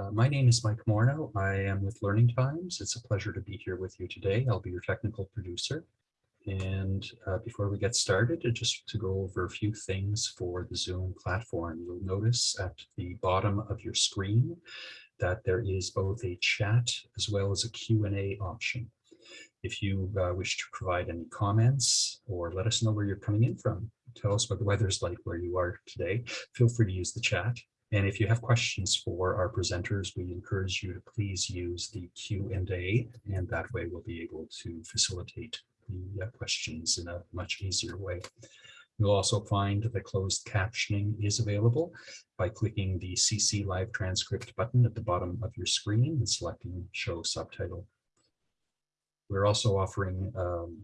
Uh, my name is Mike Morno. I am with Learning Times. It's a pleasure to be here with you today. I'll be your technical producer. And uh, before we get started, uh, just to go over a few things for the Zoom platform, you'll notice at the bottom of your screen that there is both a chat as well as a Q&A option. If you uh, wish to provide any comments or let us know where you're coming in from, tell us what the weather's like where you are today, feel free to use the chat. And if you have questions for our presenters, we encourage you to please use the Q&A, and that way we'll be able to facilitate the uh, questions in a much easier way. You'll also find that closed captioning is available by clicking the CC Live Transcript button at the bottom of your screen and selecting Show Subtitle. We're also offering um,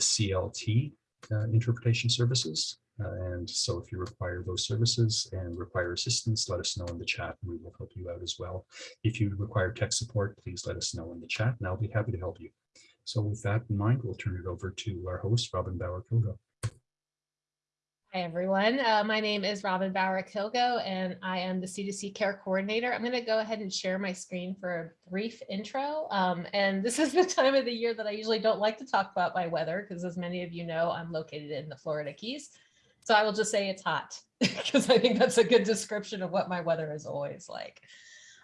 CLT uh, interpretation services. And so if you require those services and require assistance, let us know in the chat and we will help you out as well. If you require tech support, please let us know in the chat and I'll be happy to help you. So with that in mind, we'll turn it over to our host, Robin Bauer-Kilgo. Hi, everyone. Uh, my name is Robin Bauer-Kilgo, and I am the C2C Care Coordinator. I'm going to go ahead and share my screen for a brief intro. Um, and this is the time of the year that I usually don't like to talk about my weather, because as many of you know, I'm located in the Florida Keys. So I will just say it's hot because I think that's a good description of what my weather is always like.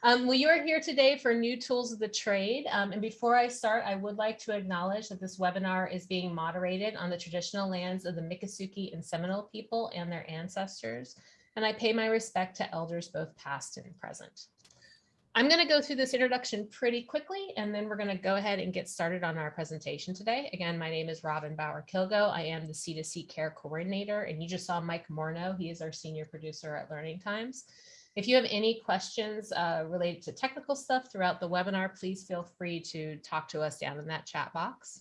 Um, well, you are here today for new tools of the trade. Um, and before I start, I would like to acknowledge that this webinar is being moderated on the traditional lands of the Miccosukee and Seminole people and their ancestors. And I pay my respect to elders both past and present. I'm going to go through this introduction pretty quickly, and then we're going to go ahead and get started on our presentation today. Again, my name is Robin Bauer-Kilgo. I am the C2C Care Coordinator, and you just saw Mike Morno. He is our senior producer at Learning Times. If you have any questions uh, related to technical stuff throughout the webinar, please feel free to talk to us down in that chat box.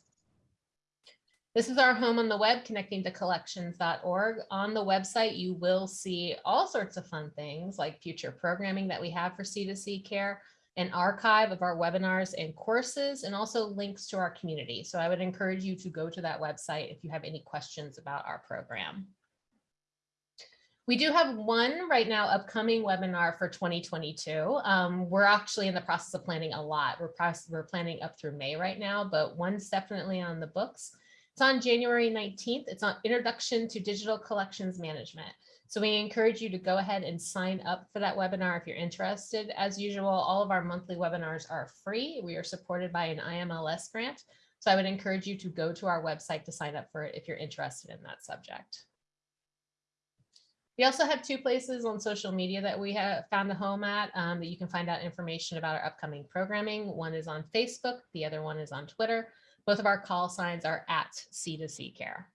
This is our home on the web connecting to collections.org. On the website, you will see all sorts of fun things like future programming that we have for C2C care, an archive of our webinars and courses, and also links to our community. So I would encourage you to go to that website if you have any questions about our program. We do have one right now upcoming webinar for 2022. Um, we're actually in the process of planning a lot. We're, we're planning up through May right now, but one's definitely on the books. It's on January 19th. It's on Introduction to Digital Collections Management. So we encourage you to go ahead and sign up for that webinar if you're interested. As usual, all of our monthly webinars are free. We are supported by an IMLS grant. So I would encourage you to go to our website to sign up for it if you're interested in that subject. We also have two places on social media that we have found a home at um, that you can find out information about our upcoming programming. One is on Facebook, the other one is on Twitter. Both of our call signs are at C2C Care.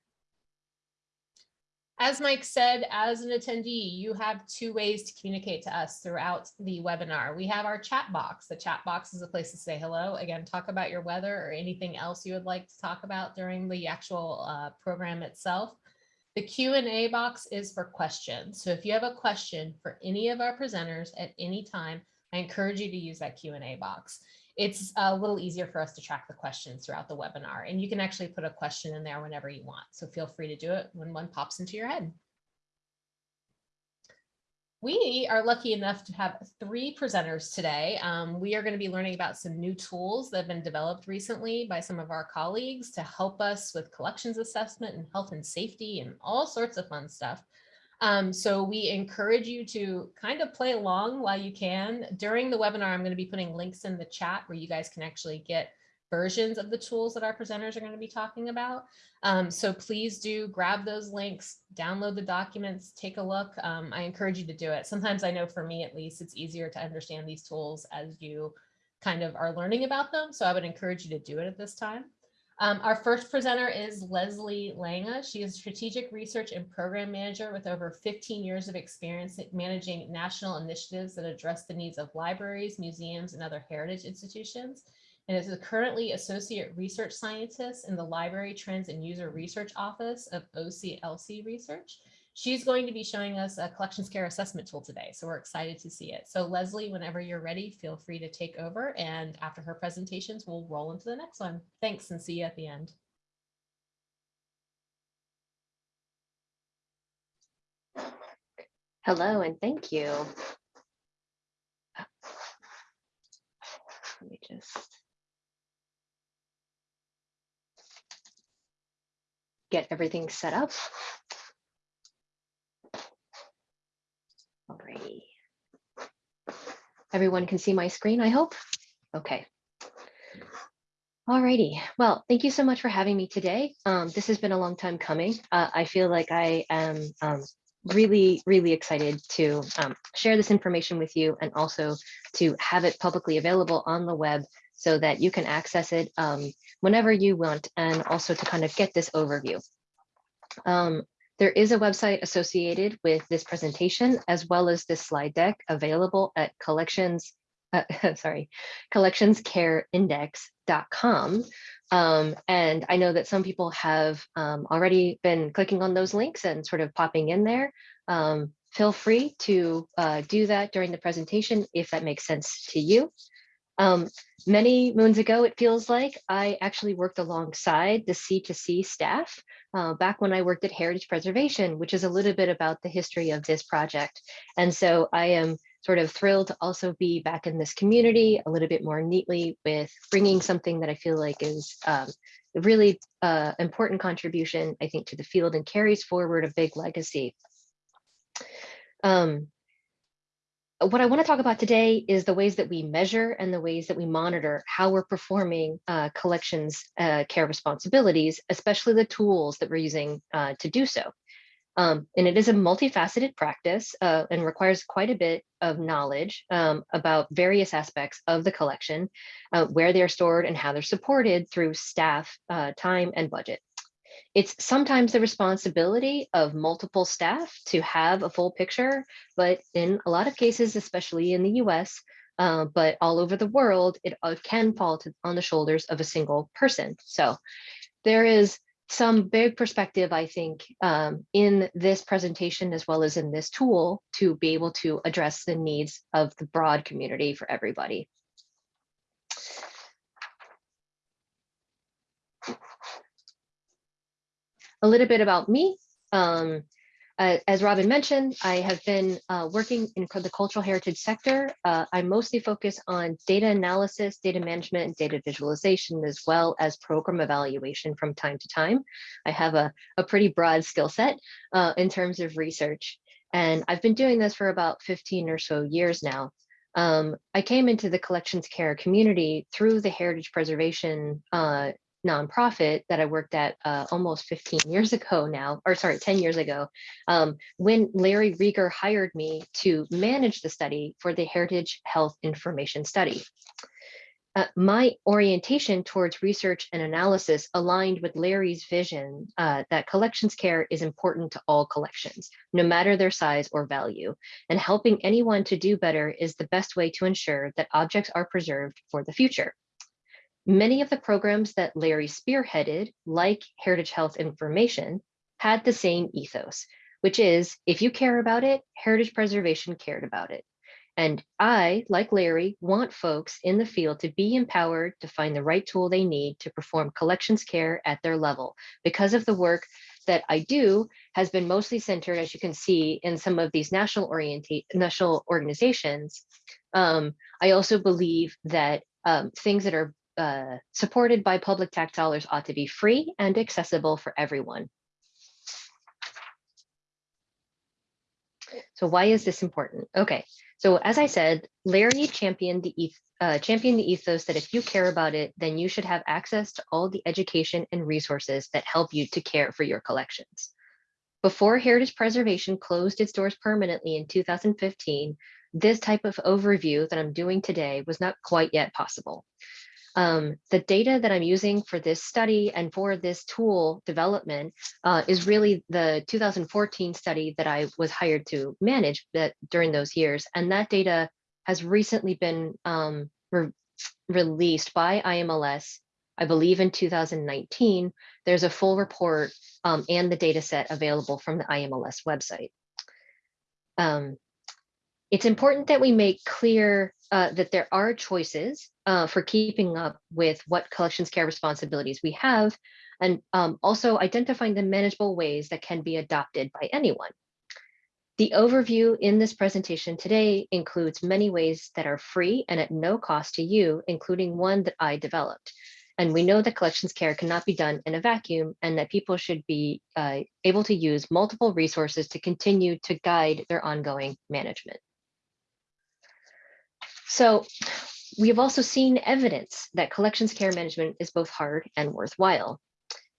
As Mike said, as an attendee, you have two ways to communicate to us throughout the webinar. We have our chat box. The chat box is a place to say hello. Again, talk about your weather or anything else you would like to talk about during the actual uh, program itself. The Q&A box is for questions. So if you have a question for any of our presenters at any time, I encourage you to use that Q&A box it's a little easier for us to track the questions throughout the webinar. And you can actually put a question in there whenever you want. So feel free to do it when one pops into your head. We are lucky enough to have three presenters today. Um, we are going to be learning about some new tools that have been developed recently by some of our colleagues to help us with collections assessment and health and safety and all sorts of fun stuff. Um, so we encourage you to kind of play along while you can. During the webinar, I'm going to be putting links in the chat where you guys can actually get versions of the tools that our presenters are going to be talking about. Um, so please do grab those links, download the documents, take a look. Um, I encourage you to do it. Sometimes I know for me at least, it's easier to understand these tools as you kind of are learning about them. So I would encourage you to do it at this time. Um, our first presenter is Leslie Langa. She is Strategic Research and Program Manager with over 15 years of experience managing national initiatives that address the needs of libraries, museums, and other heritage institutions, and is currently Associate Research Scientist in the Library Trends and User Research Office of OCLC Research. She's going to be showing us a collections care assessment tool today, so we're excited to see it. So Leslie, whenever you're ready, feel free to take over. And after her presentations, we'll roll into the next one. Thanks and see you at the end. Hello and thank you. let me just get everything set up. Alrighty. Everyone can see my screen, I hope. Okay. Alrighty. Well, thank you so much for having me today. Um, this has been a long time coming. Uh, I feel like I am um, really, really excited to um, share this information with you and also to have it publicly available on the web so that you can access it um, whenever you want and also to kind of get this overview. There is a website associated with this presentation as well as this slide deck available at collections, uh, sorry, collectionscareindex.com. Um, and I know that some people have um, already been clicking on those links and sort of popping in there. Um, feel free to uh, do that during the presentation if that makes sense to you. Um, many moons ago, it feels like I actually worked alongside the C2C staff uh, back when I worked at Heritage Preservation, which is a little bit about the history of this project. And so I am sort of thrilled to also be back in this community a little bit more neatly with bringing something that I feel like is um, a really uh, important contribution, I think, to the field and carries forward a big legacy. Um, what I want to talk about today is the ways that we measure and the ways that we monitor how we're performing uh, collections uh, care responsibilities, especially the tools that we're using uh, to do so. Um, and it is a multifaceted practice uh, and requires quite a bit of knowledge um, about various aspects of the collection, uh, where they're stored and how they're supported through staff, uh, time, and budget. It's sometimes the responsibility of multiple staff to have a full picture, but in a lot of cases, especially in the US, uh, but all over the world, it uh, can fall to, on the shoulders of a single person. So there is some big perspective, I think, um, in this presentation as well as in this tool to be able to address the needs of the broad community for everybody. A little bit about me. Um, uh, as Robin mentioned, I have been uh, working in the cultural heritage sector. Uh, I mostly focus on data analysis, data management, and data visualization, as well as program evaluation from time to time. I have a, a pretty broad skill set uh, in terms of research. And I've been doing this for about 15 or so years now. Um, I came into the collections care community through the heritage preservation uh, nonprofit that I worked at uh, almost 15 years ago now, or sorry, 10 years ago, um, when Larry Reger hired me to manage the study for the Heritage Health Information Study. Uh, my orientation towards research and analysis aligned with Larry's vision uh, that collections care is important to all collections, no matter their size or value, and helping anyone to do better is the best way to ensure that objects are preserved for the future. Many of the programs that Larry spearheaded, like Heritage Health Information, had the same ethos, which is if you care about it, heritage preservation cared about it. And I, like Larry, want folks in the field to be empowered to find the right tool they need to perform collections care at their level. Because of the work that I do has been mostly centered, as you can see, in some of these national orientate national organizations. Um, I also believe that um, things that are uh, supported by public tax dollars ought to be free and accessible for everyone. So why is this important? Okay, so as I said, Larry championed the, uh, championed the ethos that if you care about it, then you should have access to all the education and resources that help you to care for your collections. Before Heritage Preservation closed its doors permanently in 2015, this type of overview that I'm doing today was not quite yet possible. Um, the data that I'm using for this study and for this tool development uh, is really the 2014 study that I was hired to manage that during those years. And that data has recently been um, re released by IMLS, I believe in 2019. There's a full report um, and the data set available from the IMLS website. Um, it's important that we make clear uh, that there are choices uh, for keeping up with what collections care responsibilities we have, and um, also identifying the manageable ways that can be adopted by anyone. The overview in this presentation today includes many ways that are free and at no cost to you, including one that I developed. And we know that collections care cannot be done in a vacuum and that people should be uh, able to use multiple resources to continue to guide their ongoing management. So we have also seen evidence that collections care management is both hard and worthwhile.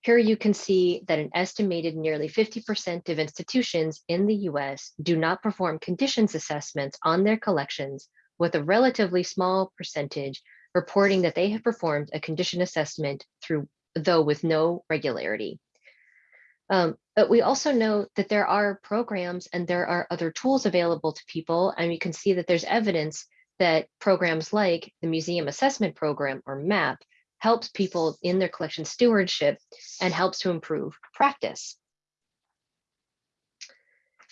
Here you can see that an estimated nearly 50% of institutions in the US do not perform conditions assessments on their collections with a relatively small percentage reporting that they have performed a condition assessment through, though with no regularity. Um, but we also know that there are programs and there are other tools available to people. And you can see that there's evidence that programs like the Museum Assessment Program or MAP helps people in their collection stewardship and helps to improve practice.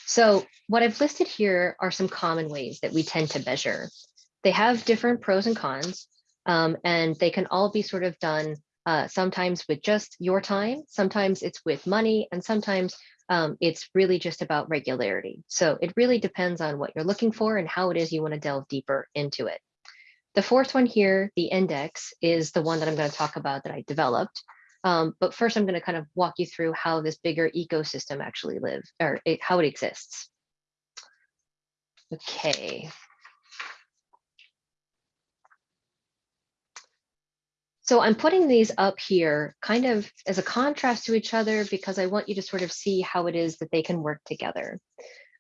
So what I've listed here are some common ways that we tend to measure. They have different pros and cons, um, and they can all be sort of done uh, sometimes with just your time, sometimes it's with money, and sometimes um, it's really just about regularity. So it really depends on what you're looking for and how it is you want to delve deeper into it. The fourth one here, the index, is the one that I'm going to talk about that I developed. Um, but first, I'm going to kind of walk you through how this bigger ecosystem actually live or it, how it exists. Okay, So I'm putting these up here kind of as a contrast to each other because I want you to sort of see how it is that they can work together.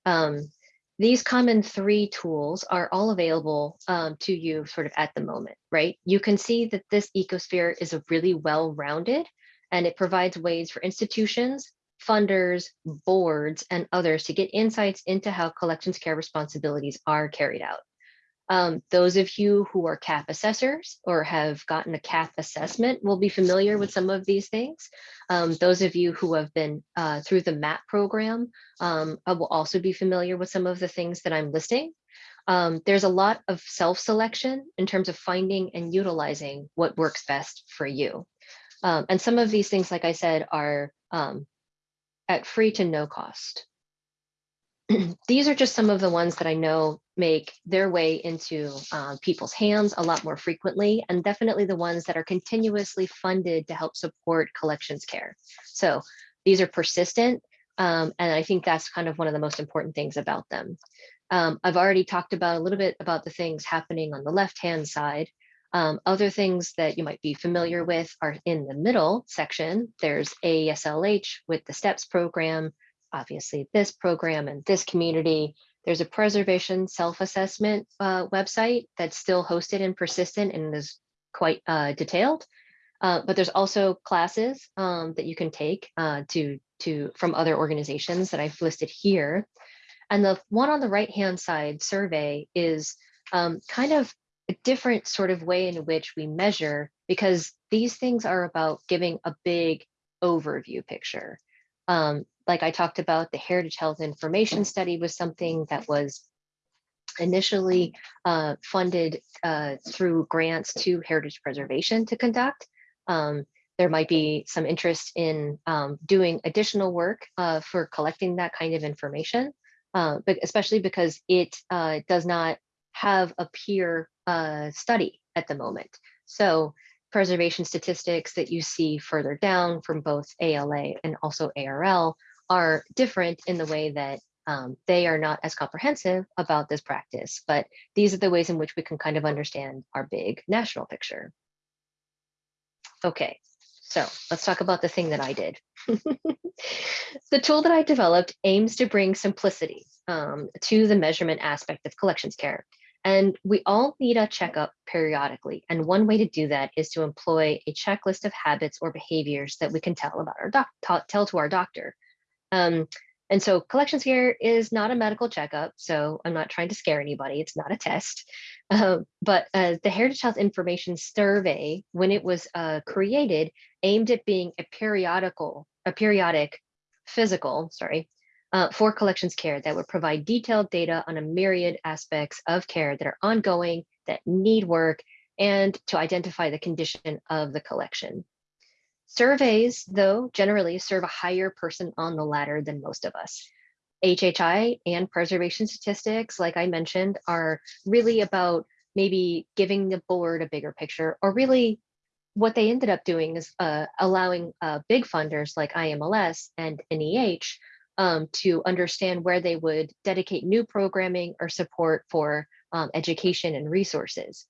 Um, these common three tools are all available um, to you sort of at the moment, right? You can see that this ecosphere is a really well-rounded and it provides ways for institutions, funders, boards, and others to get insights into how collections care responsibilities are carried out. Um, those of you who are CAP assessors or have gotten a CAP assessment will be familiar with some of these things. Um, those of you who have been uh, through the MAP program um, will also be familiar with some of the things that I'm listing. Um, there's a lot of self-selection in terms of finding and utilizing what works best for you. Um, and some of these things, like I said, are um, at free to no cost. these are just some of the ones that I know make their way into uh, people's hands a lot more frequently, and definitely the ones that are continuously funded to help support collections care. So these are persistent, um, and I think that's kind of one of the most important things about them. Um, I've already talked about a little bit about the things happening on the left-hand side. Um, other things that you might be familiar with are in the middle section. There's AASLH with the STEPS program, obviously this program and this community. There's a preservation self-assessment uh, website that's still hosted and persistent and is quite uh, detailed. Uh, but there's also classes um, that you can take uh, to, to from other organizations that I've listed here. And the one on the right-hand side survey is um, kind of a different sort of way in which we measure because these things are about giving a big overview picture. Um, like I talked about, the Heritage Health Information Study was something that was initially uh, funded uh, through grants to heritage preservation to conduct. Um, there might be some interest in um, doing additional work uh, for collecting that kind of information, uh, but especially because it uh, does not have a peer uh, study at the moment. So preservation statistics that you see further down from both ALA and also ARL are different in the way that um, they are not as comprehensive about this practice, but these are the ways in which we can kind of understand our big national picture. Okay, so let's talk about the thing that I did. the tool that I developed aims to bring simplicity um, to the measurement aspect of collections care. And we all need a checkup periodically. And one way to do that is to employ a checklist of habits or behaviors that we can tell about our doc tell to our doctor. Um, and so collections care is not a medical checkup, so I'm not trying to scare anybody. It's not a test. Uh, but uh, the Heritage Health Information Survey, when it was uh, created, aimed at being a periodical, a periodic physical, sorry, uh, for collections care that would provide detailed data on a myriad aspects of care that are ongoing, that need work, and to identify the condition of the collection. Surveys, though, generally serve a higher person on the ladder than most of us. HHI and preservation statistics, like I mentioned, are really about maybe giving the board a bigger picture or really what they ended up doing is uh, allowing uh, big funders like IMLS and NEH um, to understand where they would dedicate new programming or support for um, education and resources.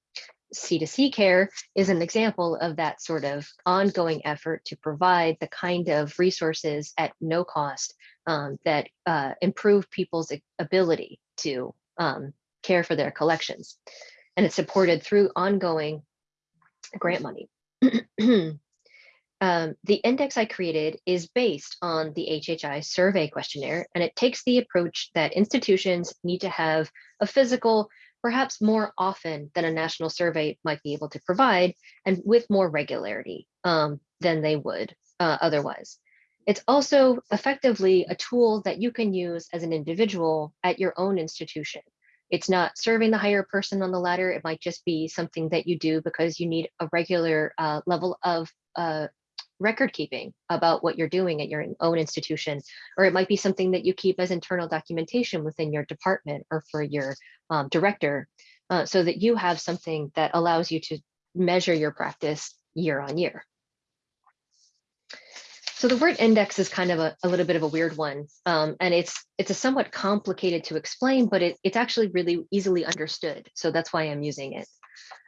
C2C care is an example of that sort of ongoing effort to provide the kind of resources at no cost um, that uh, improve people's ability to um, care for their collections. And it's supported through ongoing grant money. um, the index I created is based on the HHI survey questionnaire, and it takes the approach that institutions need to have a physical perhaps more often than a national survey might be able to provide and with more regularity um, than they would uh, otherwise. It's also effectively a tool that you can use as an individual at your own institution. It's not serving the higher person on the ladder. It might just be something that you do because you need a regular uh, level of uh, record keeping about what you're doing at your own institution, or it might be something that you keep as internal documentation within your department or for your um, director, uh, so that you have something that allows you to measure your practice year on year. So the word index is kind of a, a little bit of a weird one, um, and it's it's a somewhat complicated to explain, but it, it's actually really easily understood. So that's why I'm using it.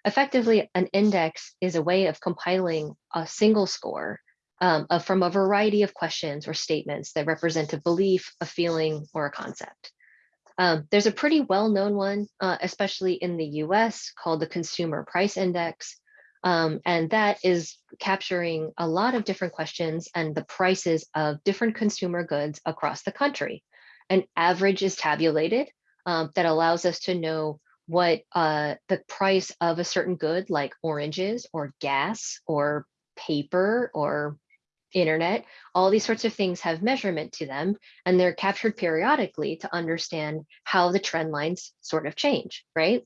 Effectively, an index is a way of compiling a single score um, of, from a variety of questions or statements that represent a belief, a feeling, or a concept. Um, there's a pretty well-known one, uh, especially in the US, called the Consumer Price Index. Um, and that is capturing a lot of different questions and the prices of different consumer goods across the country. An average is tabulated um, that allows us to know what uh, the price of a certain good like oranges or gas or paper or internet, all these sorts of things have measurement to them and they're captured periodically to understand how the trend lines sort of change, right?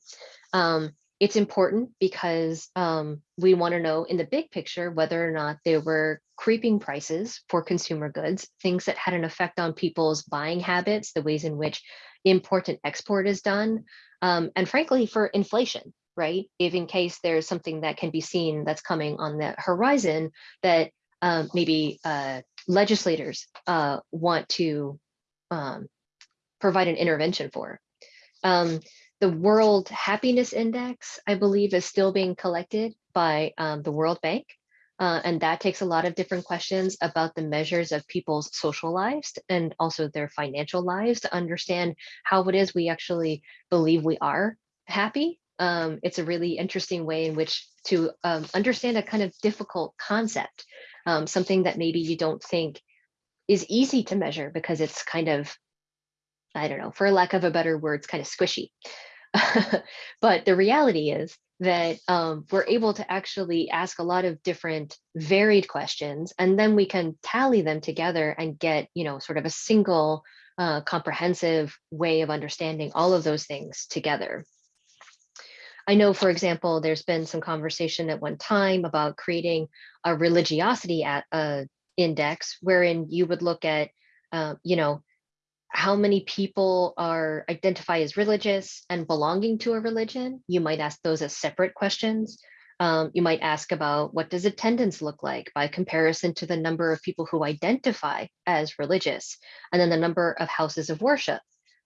Um, it's important because um, we want to know in the big picture whether or not there were creeping prices for consumer goods, things that had an effect on people's buying habits, the ways in which import and export is done, um, and frankly, for inflation, right? If in case there's something that can be seen that's coming on the horizon that um, maybe uh, legislators uh, want to um, provide an intervention for. The World Happiness Index, I believe, is still being collected by um, the World Bank. Uh, and that takes a lot of different questions about the measures of people's social lives and also their financial lives to understand how it is we actually believe we are happy. Um, it's a really interesting way in which to um, understand a kind of difficult concept, um, something that maybe you don't think is easy to measure because it's kind of, I don't know, for lack of a better word, it's kind of squishy. but the reality is that um, we're able to actually ask a lot of different varied questions and then we can tally them together and get you know sort of a single uh, comprehensive way of understanding all of those things together I know, for example, there's been some conversation at one time about creating a religiosity at, uh, index wherein you would look at, uh, you know, how many people are identify as religious and belonging to a religion. You might ask those as separate questions. Um, you might ask about what does attendance look like by comparison to the number of people who identify as religious, and then the number of houses of worship.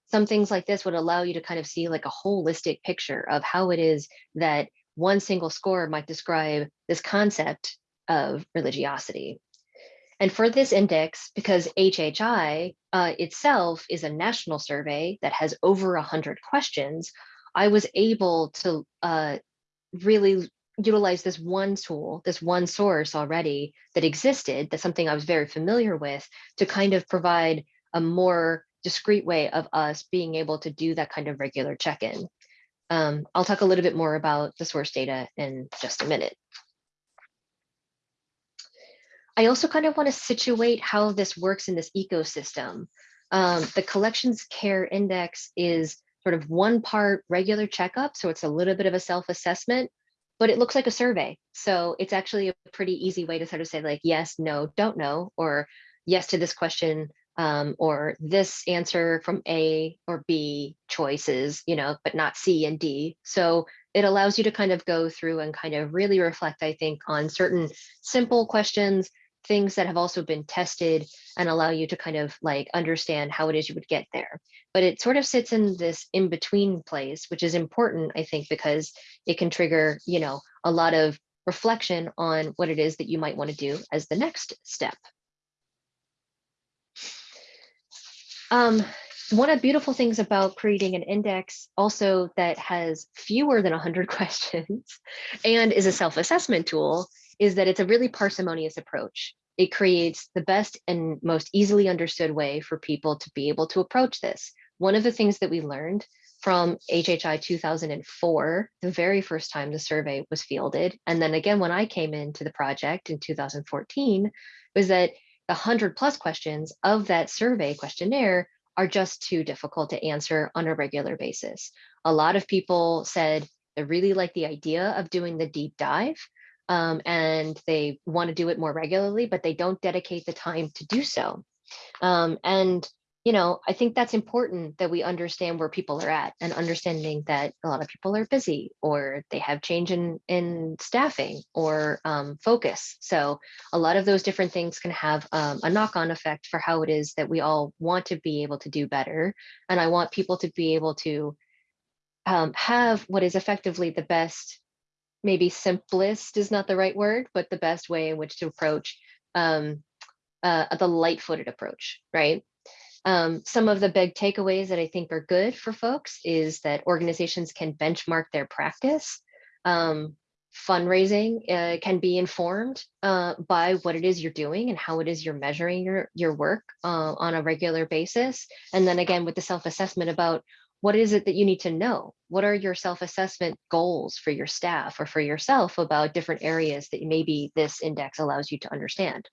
Some things like this would allow you to kind of see like a holistic picture of how it is that one single score might describe this concept of religiosity. And for this index, because HHI uh, itself is a national survey that has over 100 questions, I was able to uh, really utilize this one tool, this one source already that existed, that's something I was very familiar with, to kind of provide a more discrete way of us being able to do that kind of regular check-in. Um, I'll talk a little bit more about the source data in just a minute. I also kind of want to situate how this works in this ecosystem. Um, the collections care index is sort of one part regular checkup, so it's a little bit of a self-assessment, but it looks like a survey. So it's actually a pretty easy way to sort of say like, yes, no, don't know, or yes to this question, um, or this answer from A or B choices, you know, but not C and D. So it allows you to kind of go through and kind of really reflect, I think, on certain simple questions, things that have also been tested and allow you to kind of like understand how it is you would get there. But it sort of sits in this in between place, which is important, I think, because it can trigger, you know, a lot of reflection on what it is that you might want to do as the next step. Um, one of the beautiful things about creating an index also that has fewer than 100 questions and is a self-assessment tool is that it's a really parsimonious approach. It creates the best and most easily understood way for people to be able to approach this. One of the things that we learned from HHI 2004, the very first time the survey was fielded, and then again when I came into the project in 2014, was that the 100 plus questions of that survey questionnaire are just too difficult to answer on a regular basis. A lot of people said they really like the idea of doing the deep dive um, and they want to do it more regularly, but they don't dedicate the time to do so. Um, and you know, I think that's important that we understand where people are at and understanding that a lot of people are busy or they have change in, in staffing or um, focus. So a lot of those different things can have um, a knock-on effect for how it is that we all want to be able to do better. And I want people to be able to um, have what is effectively the best, maybe simplest is not the right word, but the best way in which to approach um, uh, the light-footed approach, right? Um, some of the big takeaways that I think are good for folks is that organizations can benchmark their practice. Um, fundraising uh, can be informed uh, by what it is you're doing and how it is you're measuring your, your work uh, on a regular basis. And then again, with the self-assessment about what is it that you need to know? What are your self-assessment goals for your staff or for yourself about different areas that maybe this index allows you to understand?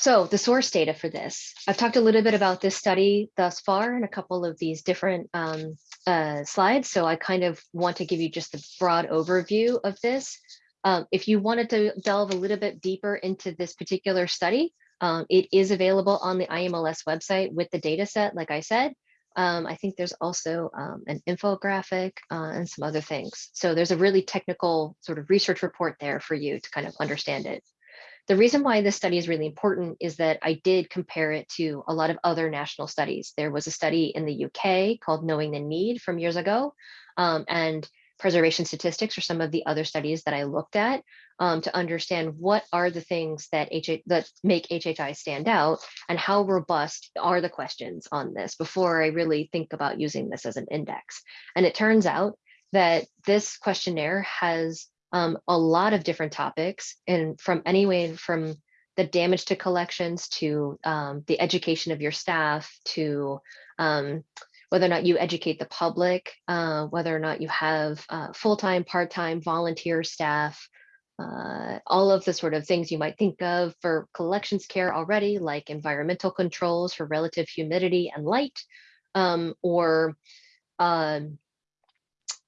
So the source data for this, I've talked a little bit about this study thus far in a couple of these different um, uh, slides. So I kind of want to give you just a broad overview of this. Um, if you wanted to delve a little bit deeper into this particular study, um, it is available on the IMLS website with the data set, like I said. Um, I think there's also um, an infographic uh, and some other things. So there's a really technical sort of research report there for you to kind of understand it. The reason why this study is really important is that I did compare it to a lot of other national studies. There was a study in the UK called Knowing the Need from years ago, um, and preservation statistics or some of the other studies that I looked at um, to understand what are the things that, HH, that make HHI stand out and how robust are the questions on this before I really think about using this as an index. And it turns out that this questionnaire has um, a lot of different topics and from anyway from the damage to collections to um, the education of your staff to um, whether or not you educate the public, uh, whether or not you have uh, full-time, part-time, volunteer staff, uh, all of the sort of things you might think of for collections care already, like environmental controls for relative humidity and light, um, or um,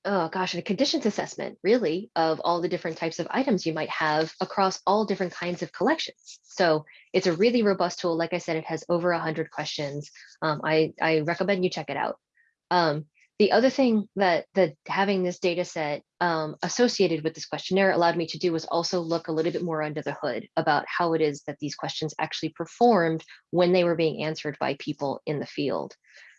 oh gosh, a conditions assessment really of all the different types of items you might have across all different kinds of collections. So it's a really robust tool. Like I said, it has over 100 questions. Um, I, I recommend you check it out. Um, the other thing that, that having this data set um, associated with this questionnaire allowed me to do was also look a little bit more under the hood about how it is that these questions actually performed when they were being answered by people in the field.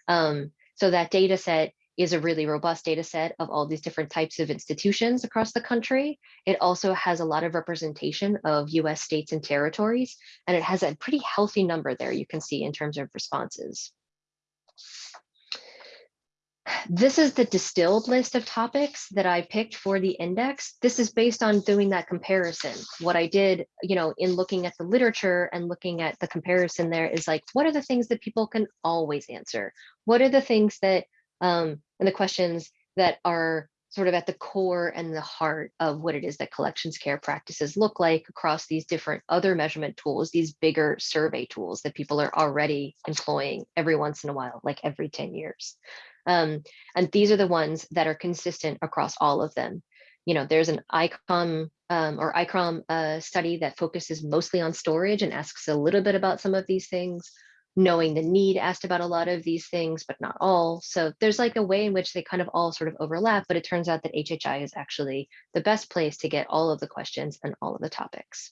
Um, so that data set is a really robust data set of all these different types of institutions across the country. It also has a lot of representation of US states and territories, and it has a pretty healthy number there you can see in terms of responses. This is the distilled list of topics that I picked for the index. This is based on doing that comparison. What I did, you know, in looking at the literature and looking at the comparison there is like, what are the things that people can always answer? What are the things that um, and the questions that are sort of at the core and the heart of what it is that collections care practices look like across these different other measurement tools, these bigger survey tools that people are already employing every once in a while, like every 10 years. Um, and these are the ones that are consistent across all of them. you know, there's an ICOM um, or ICCROM uh, study that focuses mostly on storage and asks a little bit about some of these things. Knowing the need asked about a lot of these things, but not all. So there's like a way in which they kind of all sort of overlap, but it turns out that HHI is actually the best place to get all of the questions and all of the topics.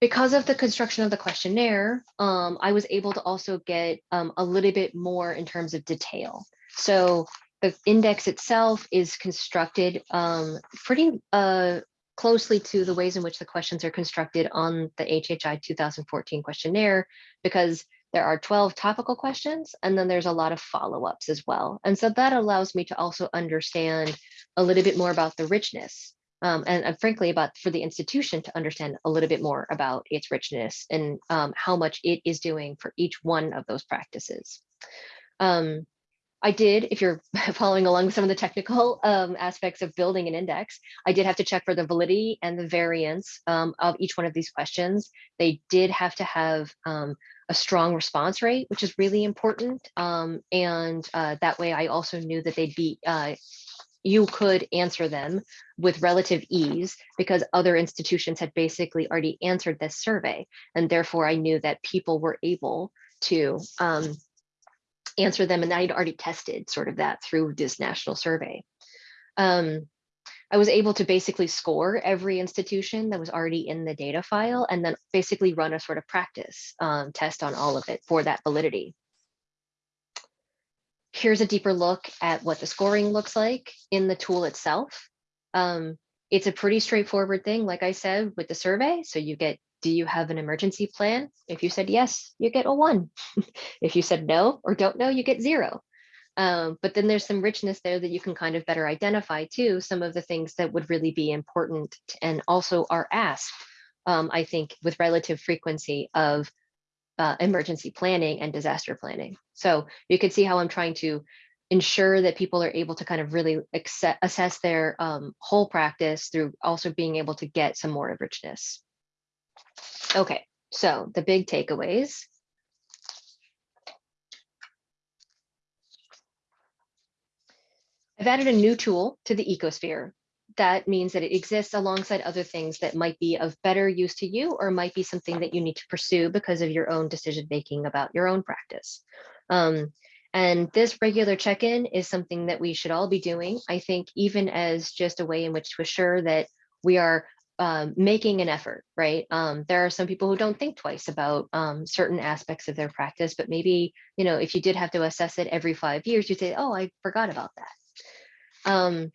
Because of the construction of the questionnaire, um, I was able to also get um, a little bit more in terms of detail. So the index itself is constructed um, pretty uh, closely to the ways in which the questions are constructed on the HHI 2014 questionnaire, because there are 12 topical questions, and then there's a lot of follow-ups as well. And so that allows me to also understand a little bit more about the richness um, and, and frankly about for the institution to understand a little bit more about its richness and um, how much it is doing for each one of those practices. Um, I did, if you're following along with some of the technical um, aspects of building an index, I did have to check for the validity and the variance um, of each one of these questions. They did have to have um, a strong response rate, which is really important. Um, and uh, that way I also knew that they'd be, uh, you could answer them with relative ease because other institutions had basically already answered this survey. And therefore I knew that people were able to um, answer them and I'd already tested sort of that through this national survey. Um, I was able to basically score every institution that was already in the data file and then basically run a sort of practice um, test on all of it for that validity. Here's a deeper look at what the scoring looks like in the tool itself. Um, it's a pretty straightforward thing, like I said, with the survey. So you get do you have an emergency plan? If you said yes, you get a one. if you said no or don't know, you get zero. Um, but then there's some richness there that you can kind of better identify too, some of the things that would really be important and also are asked, um, I think, with relative frequency of uh, emergency planning and disaster planning. So you can see how I'm trying to ensure that people are able to kind of really assess their um, whole practice through also being able to get some more of richness. Okay, so the big takeaways. I've added a new tool to the ecosphere. That means that it exists alongside other things that might be of better use to you or might be something that you need to pursue because of your own decision making about your own practice. Um, and this regular check-in is something that we should all be doing, I think, even as just a way in which to assure that we are um, making an effort, right? Um, there are some people who don't think twice about um, certain aspects of their practice, but maybe, you know, if you did have to assess it every five years, you'd say, oh, I forgot about that. Um,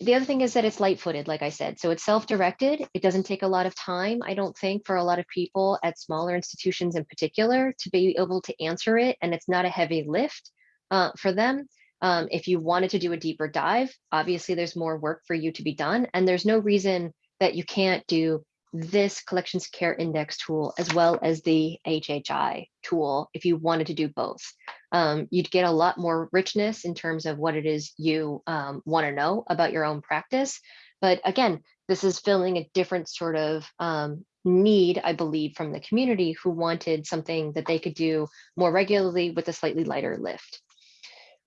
the other thing is that it's light footed, like I said, so it's self-directed. It doesn't take a lot of time, I don't think, for a lot of people at smaller institutions in particular to be able to answer it. And it's not a heavy lift uh, for them. Um, if you wanted to do a deeper dive, obviously there's more work for you to be done. And there's no reason that you can't do this collections care index tool as well as the HHI tool if you wanted to do both. Um, you'd get a lot more richness in terms of what it is you um, want to know about your own practice. But again, this is filling a different sort of um, need, I believe, from the community who wanted something that they could do more regularly with a slightly lighter lift.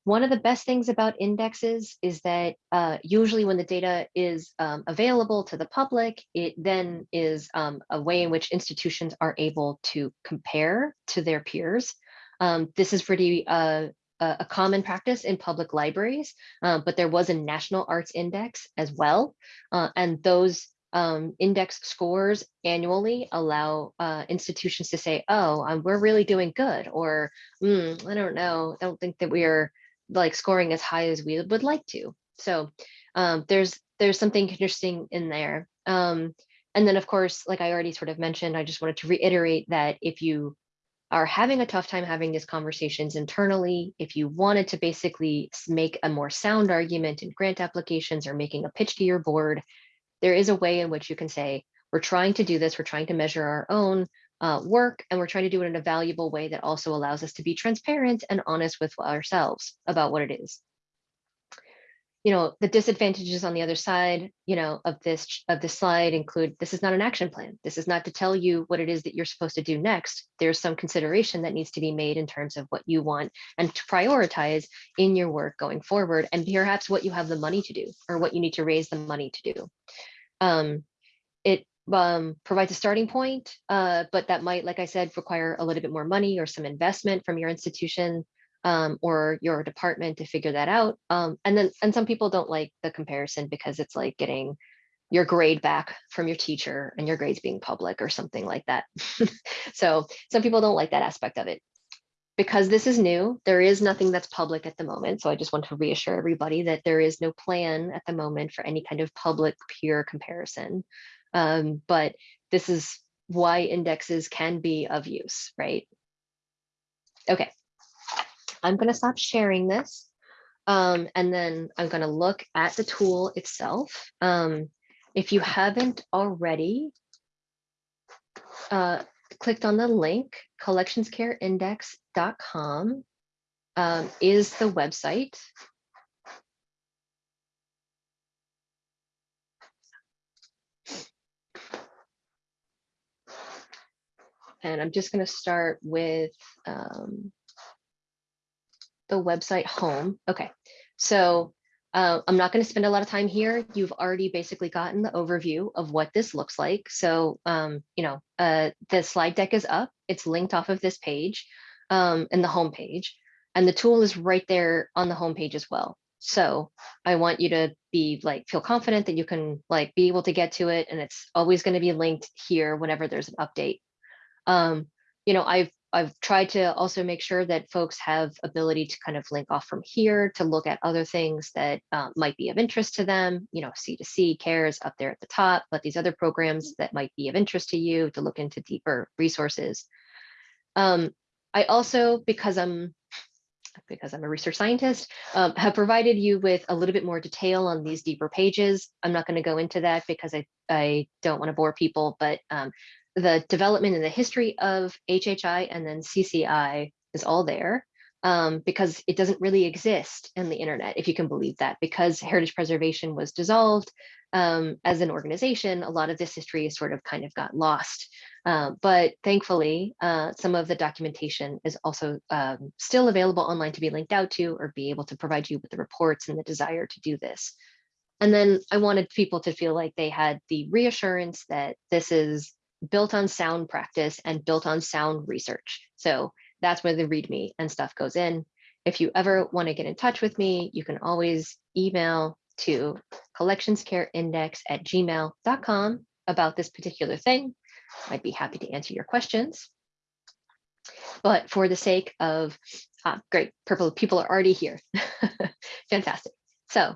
One of the best things about indexes is that uh, usually when the data is um, available to the public, it then is um, a way in which institutions are able to compare to their peers. Um, this is pretty uh, a common practice in public libraries, uh, but there was a national arts index as well. Uh, and those um, index scores annually allow uh, institutions to say, oh, um, we're really doing good, or mm, I don't know, I don't think that we are like scoring as high as we would like to. So um, there's there's something interesting in there. Um, and then of course, like I already sort of mentioned, I just wanted to reiterate that if you are having a tough time having these conversations internally, if you wanted to basically make a more sound argument in grant applications or making a pitch to your board, there is a way in which you can say, we're trying to do this, we're trying to measure our own, uh, work and we're trying to do it in a valuable way that also allows us to be transparent and honest with ourselves about what it is. you know, the disadvantages on the other side, you know, of this, of this slide include, this is not an action plan. This is not to tell you what it is that you're supposed to do next. There's some consideration that needs to be made in terms of what you want and to prioritize in your work going forward and perhaps what you have the money to do or what you need to raise the money to do. Um, it um, provides a starting point, uh, but that might, like I said, require a little bit more money or some investment from your institution um, or your department to figure that out. Um, and then, and some people don't like the comparison because it's like getting your grade back from your teacher and your grades being public or something like that. so some people don't like that aspect of it. Because this is new, there is nothing that's public at the moment. So I just want to reassure everybody that there is no plan at the moment for any kind of public peer comparison. Um, but this is why indexes can be of use, right? Okay, I'm going to stop sharing this. Um, and then I'm going to look at the tool itself. Um, if you haven't already uh, clicked on the link, collectionscareindex.com um, is the website. And I'm just going to start with um, the website home. Okay, so uh, I'm not going to spend a lot of time here. You've already basically gotten the overview of what this looks like. So, um, you know, uh, the slide deck is up. It's linked off of this page um, in the home page, and the tool is right there on the home page as well. So I want you to be like feel confident that you can like be able to get to it, and it's always going to be linked here whenever there's an update. Um, you know, I've I've tried to also make sure that folks have ability to kind of link off from here to look at other things that uh, might be of interest to them. You know, C2C cares up there at the top, but these other programs that might be of interest to you to look into deeper resources. Um, I also, because I'm because I'm a research scientist, um, have provided you with a little bit more detail on these deeper pages. I'm not going to go into that because I, I don't want to bore people, but um, the development and the history of HHI and then CCI is all there um, because it doesn't really exist in the internet, if you can believe that, because heritage preservation was dissolved um, as an organization, a lot of this history sort of kind of got lost. Uh, but thankfully, uh, some of the documentation is also um, still available online to be linked out to or be able to provide you with the reports and the desire to do this. And then I wanted people to feel like they had the reassurance that this is built on sound practice and built on sound research. So that's where the README and stuff goes in. If you ever want to get in touch with me, you can always email to collectionscareindex at gmail.com about this particular thing. I'd be happy to answer your questions. But for the sake of, ah, great, purple people are already here. Fantastic. So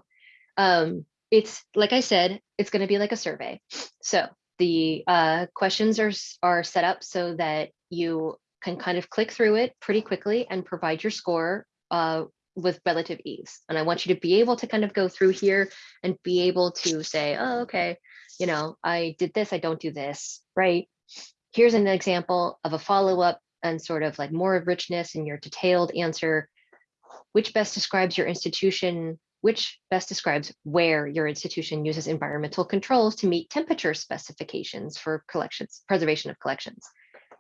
um, it's, like I said, it's going to be like a survey. So the uh, questions are, are set up so that you can kind of click through it pretty quickly and provide your score uh, with relative ease. And I want you to be able to kind of go through here and be able to say, oh, okay, you know, I did this, I don't do this, right? Here's an example of a follow-up and sort of like more of richness in your detailed answer. Which best describes your institution which best describes where your institution uses environmental controls to meet temperature specifications for collections, preservation of collections.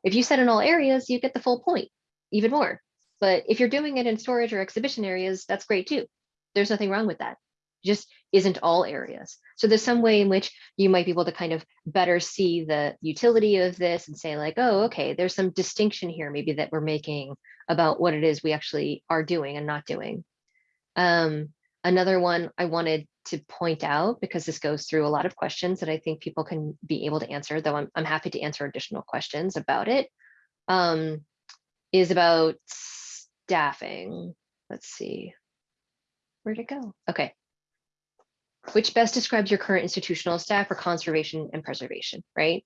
If you said in all areas, you get the full point, even more. But if you're doing it in storage or exhibition areas, that's great too. There's nothing wrong with that. Just isn't all areas. So there's some way in which you might be able to kind of better see the utility of this and say like, oh, okay, there's some distinction here maybe that we're making about what it is we actually are doing and not doing. Um, Another one I wanted to point out, because this goes through a lot of questions that I think people can be able to answer, though I'm, I'm happy to answer additional questions about it, um, is about staffing. Let's see, where'd it go? Okay. Which best describes your current institutional staff for conservation and preservation, right?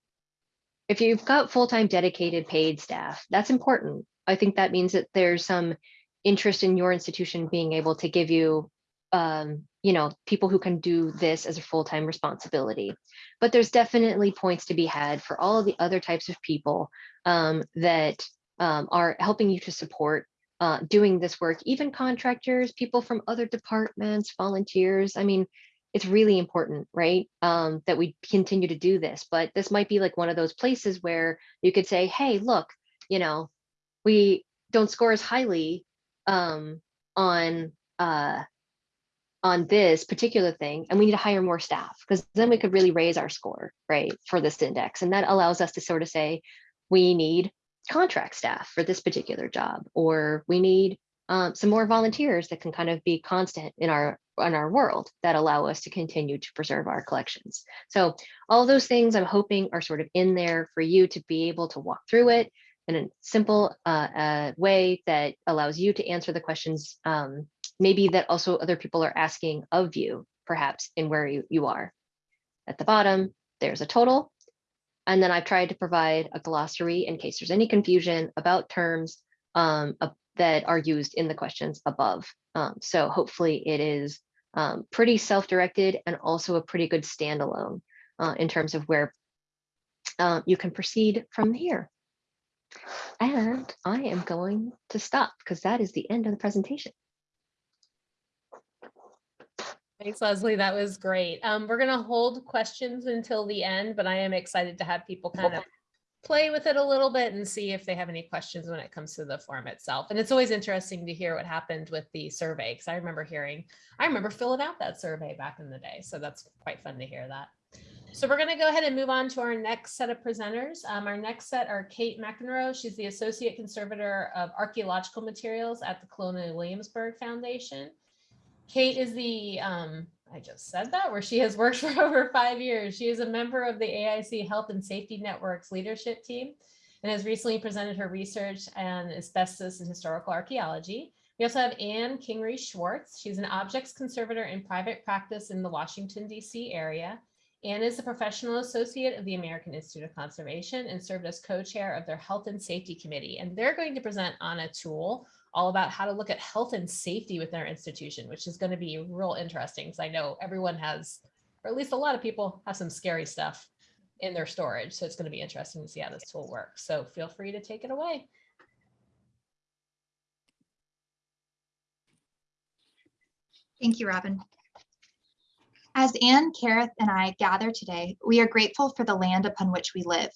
If you've got full-time dedicated paid staff, that's important. I think that means that there's some interest in your institution being able to give you um, you know, people who can do this as a full-time responsibility. But there's definitely points to be had for all of the other types of people um, that um, are helping you to support uh, doing this work, even contractors, people from other departments, volunteers. I mean, it's really important, right? Um, that we continue to do this, but this might be like one of those places where you could say, hey, look, you know, we don't score as highly um, on uh, on this particular thing, and we need to hire more staff because then we could really raise our score, right, for this index. And that allows us to sort of say, we need contract staff for this particular job, or we need um, some more volunteers that can kind of be constant in our in our world that allow us to continue to preserve our collections. So all those things I'm hoping are sort of in there for you to be able to walk through it in a simple uh, uh, way that allows you to answer the questions um, maybe that also other people are asking of you, perhaps in where you, you are. At the bottom, there's a total. And then I've tried to provide a glossary in case there's any confusion about terms um, uh, that are used in the questions above. Um, so hopefully it is um, pretty self-directed and also a pretty good standalone uh, in terms of where uh, you can proceed from here. And I am going to stop because that is the end of the presentation. Thanks, Leslie. That was great. Um, we're gonna hold questions until the end, but I am excited to have people kind of play with it a little bit and see if they have any questions when it comes to the form itself. And it's always interesting to hear what happened with the survey because I remember hearing, I remember filling out that survey back in the day. So that's quite fun to hear that. So we're going to go ahead and move on to our next set of presenters. Um, our next set are Kate McEnroe. She's the Associate Conservator of Archaeological Materials at the Colonial Williamsburg Foundation. Kate is the, um, I just said that, where she has worked for over five years. She is a member of the AIC Health and Safety Network's leadership team and has recently presented her research on asbestos and historical archaeology. We also have Anne Kingery Schwartz. She's an objects conservator in private practice in the Washington, D.C. area. Anne is a professional associate of the American Institute of Conservation and served as co-chair of their Health and Safety Committee. And they're going to present on a tool all about how to look at health and safety within our institution, which is going to be real interesting because I know everyone has, or at least a lot of people have some scary stuff in their storage. So it's going to be interesting to see how this tool works. So feel free to take it away. Thank you, Robin. As Anne, Kerith, and I gather today, we are grateful for the land upon which we live.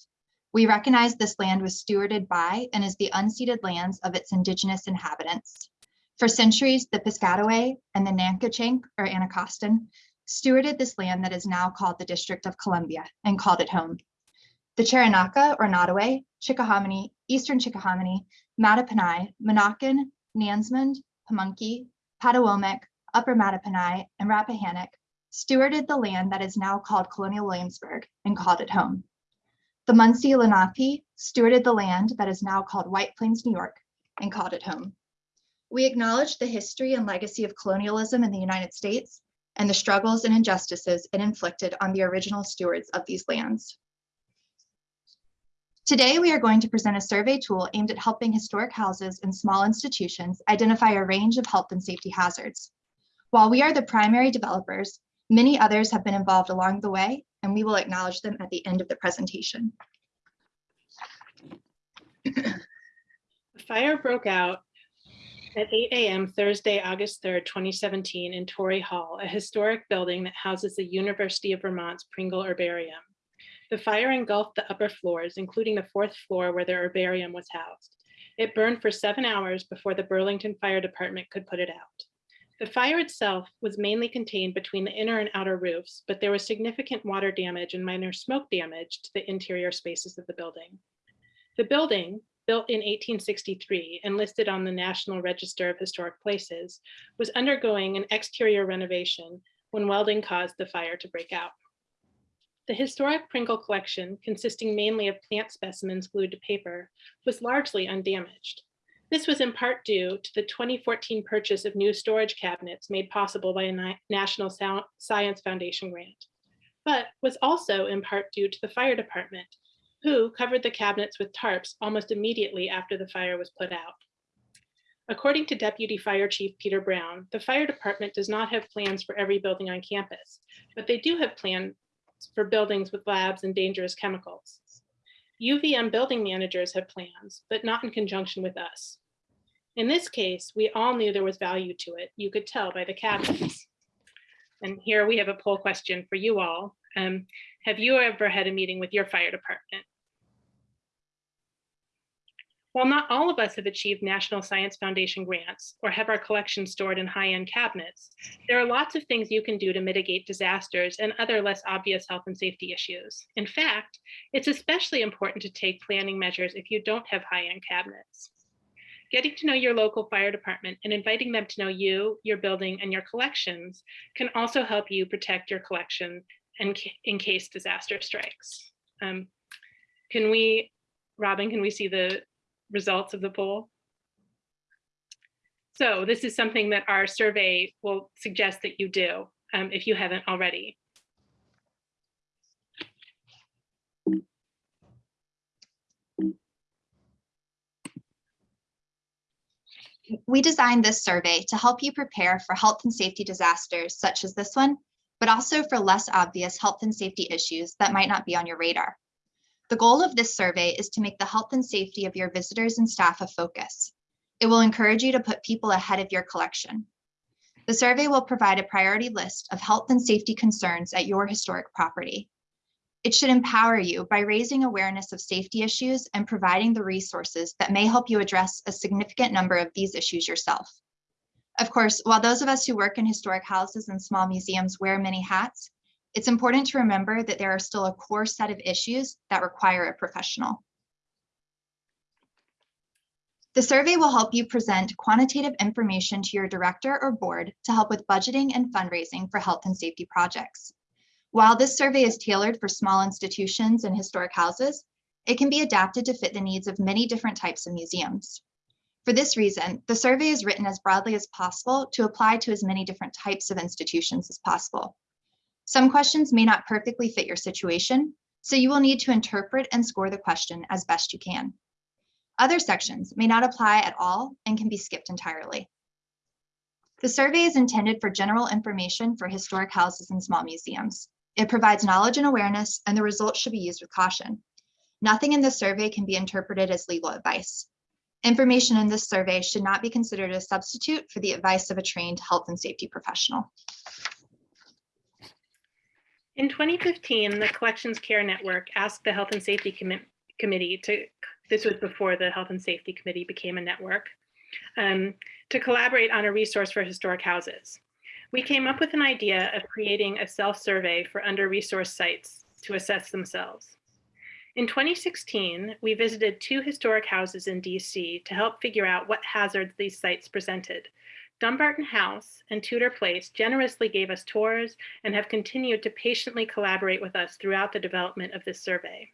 We recognize this land was stewarded by and is the unceded lands of its indigenous inhabitants. For centuries, the Piscataway and the Nacotchtank or Anacostan stewarded this land that is now called the District of Columbia and called it home. The Cheroenhaka or Nottoway, Chickahominy, Eastern Chickahominy, Mattaponi, Monacan, Nansemond, Pamunkey, Patawomeck, Upper Mattaponi, and Rappahannock stewarded the land that is now called Colonial Williamsburg and called it home. The Munsee Lenape stewarded the land that is now called White Plains, New York, and called it home. We acknowledge the history and legacy of colonialism in the United States and the struggles and injustices it inflicted on the original stewards of these lands. Today, we are going to present a survey tool aimed at helping historic houses and small institutions identify a range of health and safety hazards. While we are the primary developers, many others have been involved along the way, and we will acknowledge them at the end of the presentation. The fire broke out at 8 a.m. Thursday, August 3rd, 2017 in Torrey Hall, a historic building that houses the University of Vermont's Pringle Herbarium. The fire engulfed the upper floors, including the fourth floor where the herbarium was housed. It burned for seven hours before the Burlington Fire Department could put it out. The fire itself was mainly contained between the inner and outer roofs, but there was significant water damage and minor smoke damage to the interior spaces of the building. The building, built in 1863 and listed on the National Register of Historic Places, was undergoing an exterior renovation when welding caused the fire to break out. The historic Pringle collection, consisting mainly of plant specimens glued to paper, was largely undamaged. This was in part due to the 2014 purchase of new storage cabinets made possible by a National Science Foundation grant, but was also in part due to the fire department, who covered the cabinets with tarps almost immediately after the fire was put out. According to Deputy Fire Chief Peter Brown, the fire department does not have plans for every building on campus, but they do have plans for buildings with labs and dangerous chemicals. UVM building managers have plans, but not in conjunction with us. In this case, we all knew there was value to it. You could tell by the cabinets. And here we have a poll question for you all. Um, have you ever had a meeting with your fire department? While not all of us have achieved National Science Foundation grants or have our collections stored in high-end cabinets, there are lots of things you can do to mitigate disasters and other less obvious health and safety issues. In fact, it's especially important to take planning measures if you don't have high-end cabinets. Getting to know your local fire department and inviting them to know you, your building, and your collections can also help you protect your collection and in case disaster strikes. Um, can we, Robin, can we see the results of the poll? So this is something that our survey will suggest that you do um, if you haven't already. We designed this survey to help you prepare for health and safety disasters such as this one, but also for less obvious health and safety issues that might not be on your radar. The goal of this survey is to make the health and safety of your visitors and staff a focus. It will encourage you to put people ahead of your collection. The survey will provide a priority list of health and safety concerns at your historic property. It should empower you by raising awareness of safety issues and providing the resources that may help you address a significant number of these issues yourself. Of course, while those of us who work in historic houses and small museums wear many hats, it's important to remember that there are still a core set of issues that require a professional. The survey will help you present quantitative information to your director or board to help with budgeting and fundraising for health and safety projects. While this survey is tailored for small institutions and historic houses, it can be adapted to fit the needs of many different types of museums. For this reason, the survey is written as broadly as possible to apply to as many different types of institutions as possible. Some questions may not perfectly fit your situation, so you will need to interpret and score the question as best you can. Other sections may not apply at all and can be skipped entirely. The survey is intended for general information for historic houses and small museums. It provides knowledge and awareness, and the results should be used with caution. Nothing in this survey can be interpreted as legal advice. Information in this survey should not be considered a substitute for the advice of a trained health and safety professional. In 2015, the Collections Care Network asked the Health and Safety Commi Committee to, this was before the Health and Safety Committee became a network, um, to collaborate on a resource for historic houses. We came up with an idea of creating a self-survey for under-resourced sites to assess themselves. In 2016, we visited two historic houses in DC to help figure out what hazards these sites presented. Dumbarton House and Tudor Place generously gave us tours and have continued to patiently collaborate with us throughout the development of this survey.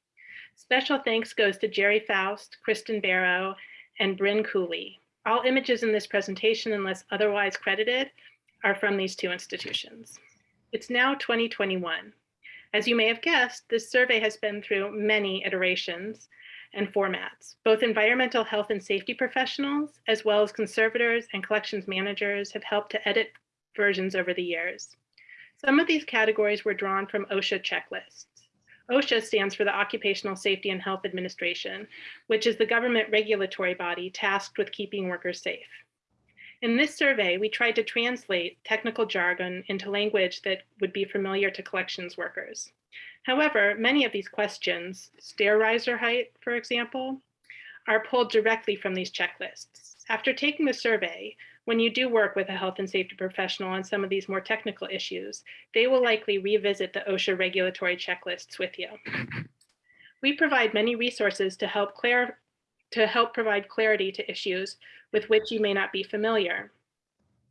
Special thanks goes to Jerry Faust, Kristen Barrow, and Bryn Cooley. All images in this presentation, unless otherwise credited, are from these two institutions. It's now 2021. As you may have guessed, this survey has been through many iterations and formats. Both environmental health and safety professionals, as well as conservators and collections managers have helped to edit versions over the years. Some of these categories were drawn from OSHA checklists. OSHA stands for the Occupational Safety and Health Administration, which is the government regulatory body tasked with keeping workers safe. In this survey, we tried to translate technical jargon into language that would be familiar to collections workers. However, many of these questions, stair riser height, for example, are pulled directly from these checklists. After taking the survey, when you do work with a health and safety professional on some of these more technical issues, they will likely revisit the OSHA regulatory checklists with you. We provide many resources to help clar to help provide clarity to issues with which you may not be familiar.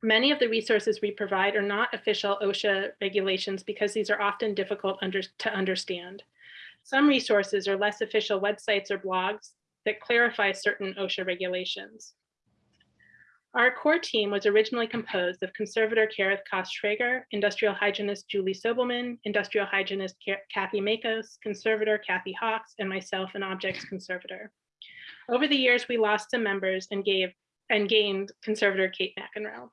Many of the resources we provide are not official OSHA regulations because these are often difficult under, to understand. Some resources are less official websites or blogs that clarify certain OSHA regulations. Our core team was originally composed of conservator Kerith Koss-Schrager, industrial hygienist Julie Sobelman, industrial hygienist Kathy Makos, conservator Kathy Hawks, and myself, an objects conservator. Over the years, we lost some members and gave and gained conservator Kate McEnroe.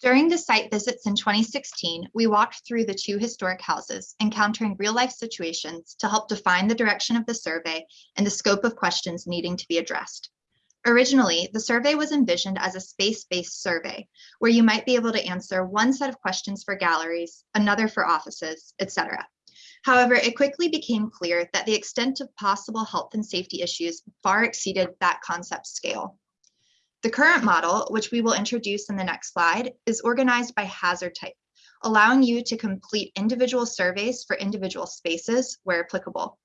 During the site visits in 2016, we walked through the two historic houses, encountering real life situations to help define the direction of the survey and the scope of questions needing to be addressed. Originally, the survey was envisioned as a space-based survey where you might be able to answer one set of questions for galleries, another for offices, etc. However, it quickly became clear that the extent of possible health and safety issues far exceeded that concept scale. The current model, which we will introduce in the next slide, is organized by hazard type, allowing you to complete individual surveys for individual spaces where applicable.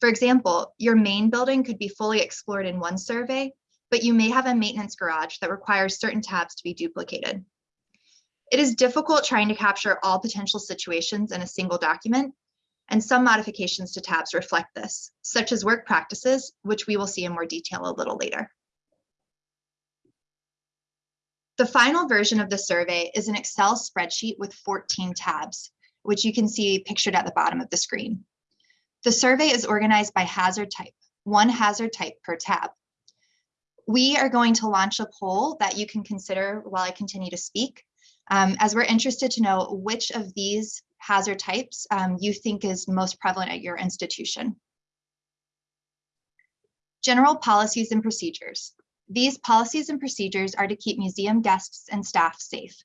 For example, your main building could be fully explored in one survey, but you may have a maintenance garage that requires certain tabs to be duplicated. It is difficult trying to capture all potential situations in a single document, and some modifications to tabs reflect this, such as work practices, which we will see in more detail a little later. The final version of the survey is an Excel spreadsheet with 14 tabs, which you can see pictured at the bottom of the screen. The survey is organized by hazard type, one hazard type per tab. We are going to launch a poll that you can consider while I continue to speak, um, as we're interested to know which of these hazard types um, you think is most prevalent at your institution. General policies and procedures. These policies and procedures are to keep museum guests and staff safe.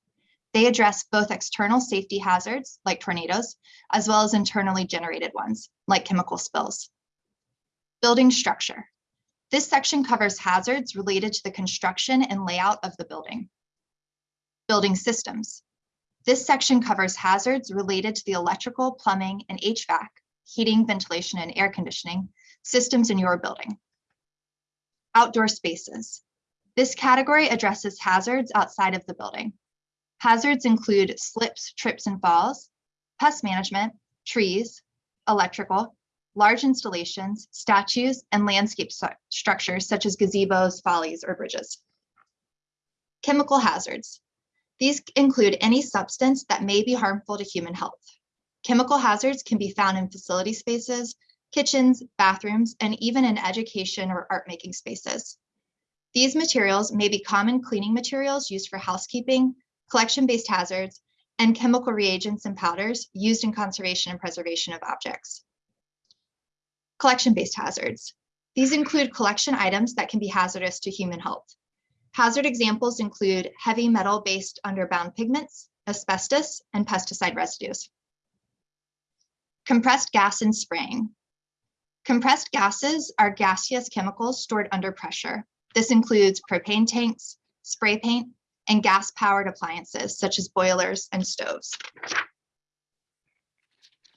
They address both external safety hazards like tornadoes, as well as internally generated ones like chemical spills. Building structure. This section covers hazards related to the construction and layout of the building. Building systems. This section covers hazards related to the electrical, plumbing, and HVAC, heating, ventilation, and air conditioning systems in your building. Outdoor spaces. This category addresses hazards outside of the building. Hazards include slips, trips, and falls, pest management, trees, electrical, large installations, statues, and landscape structures such as gazebos, follies, or bridges. Chemical hazards. These include any substance that may be harmful to human health. Chemical hazards can be found in facility spaces, kitchens, bathrooms, and even in education or art making spaces. These materials may be common cleaning materials used for housekeeping, collection-based hazards, and chemical reagents and powders used in conservation and preservation of objects. Collection-based hazards. These include collection items that can be hazardous to human health. Hazard examples include heavy metal-based underbound pigments, asbestos, and pesticide residues. Compressed gas and spraying. Compressed gases are gaseous chemicals stored under pressure. This includes propane tanks, spray paint, and gas-powered appliances such as boilers and stoves.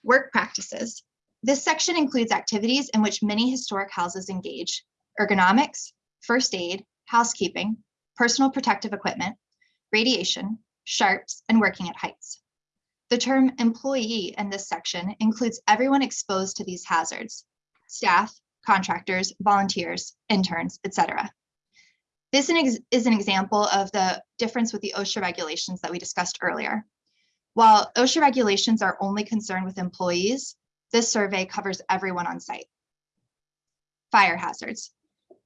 Work practices. This section includes activities in which many historic houses engage, ergonomics, first aid, housekeeping, personal protective equipment, radiation, sharps, and working at heights. The term employee in this section includes everyone exposed to these hazards, staff, contractors, volunteers, interns, etc. This is an example of the difference with the OSHA regulations that we discussed earlier. While OSHA regulations are only concerned with employees, this survey covers everyone on site. Fire hazards.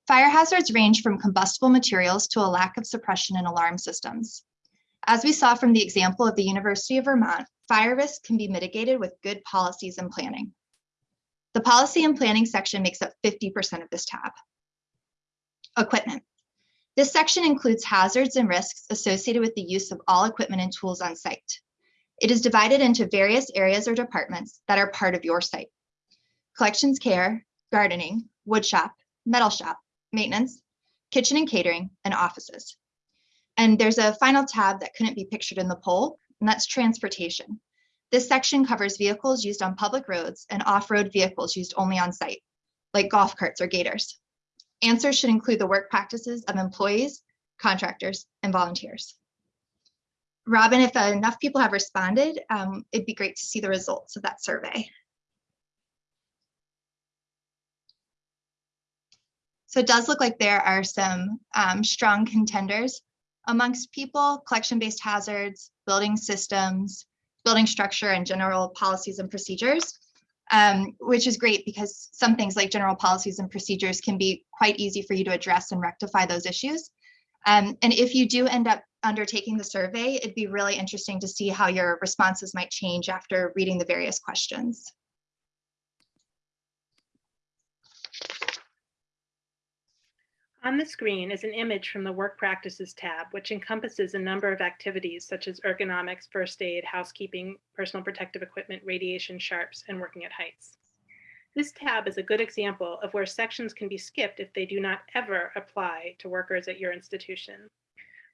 Fire hazards range from combustible materials to a lack of suppression and alarm systems. As we saw from the example of the University of Vermont, fire risk can be mitigated with good policies and planning. The policy and planning section makes up 50% of this tab. Equipment. This section includes hazards and risks associated with the use of all equipment and tools on site. It is divided into various areas or departments that are part of your site. Collections care, gardening, woodshop, metal shop, maintenance, kitchen and catering, and offices. And there's a final tab that couldn't be pictured in the poll, and that's transportation. This section covers vehicles used on public roads and off-road vehicles used only on site, like golf carts or gators. Answers should include the work practices of employees, contractors, and volunteers. Robin, if enough people have responded, um, it'd be great to see the results of that survey. So it does look like there are some um, strong contenders amongst people, collection-based hazards, building systems, building structure, and general policies and procedures um, which is great because some things like general policies and procedures can be quite easy for you to address and rectify those issues. Um, and if you do end up undertaking the survey, it'd be really interesting to see how your responses might change after reading the various questions. On the screen is an image from the Work Practices tab, which encompasses a number of activities such as ergonomics, first aid, housekeeping, personal protective equipment, radiation, sharps, and working at heights. This tab is a good example of where sections can be skipped if they do not ever apply to workers at your institution.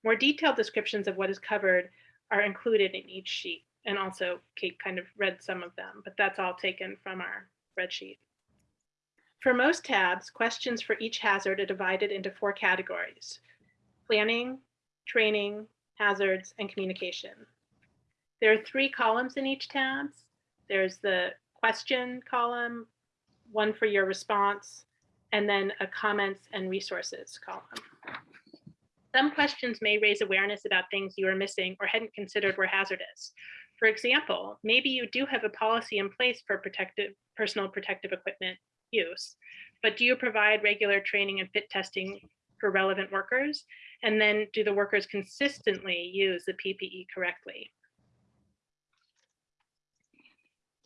More detailed descriptions of what is covered are included in each sheet. And also Kate kind of read some of them, but that's all taken from our spreadsheet. For most tabs, questions for each hazard are divided into four categories. Planning, training, hazards, and communication. There are three columns in each tab. There's the question column, one for your response, and then a comments and resources column. Some questions may raise awareness about things you are missing or hadn't considered were hazardous. For example, maybe you do have a policy in place for protective, personal protective equipment use, but do you provide regular training and fit testing for relevant workers? And then do the workers consistently use the PPE correctly?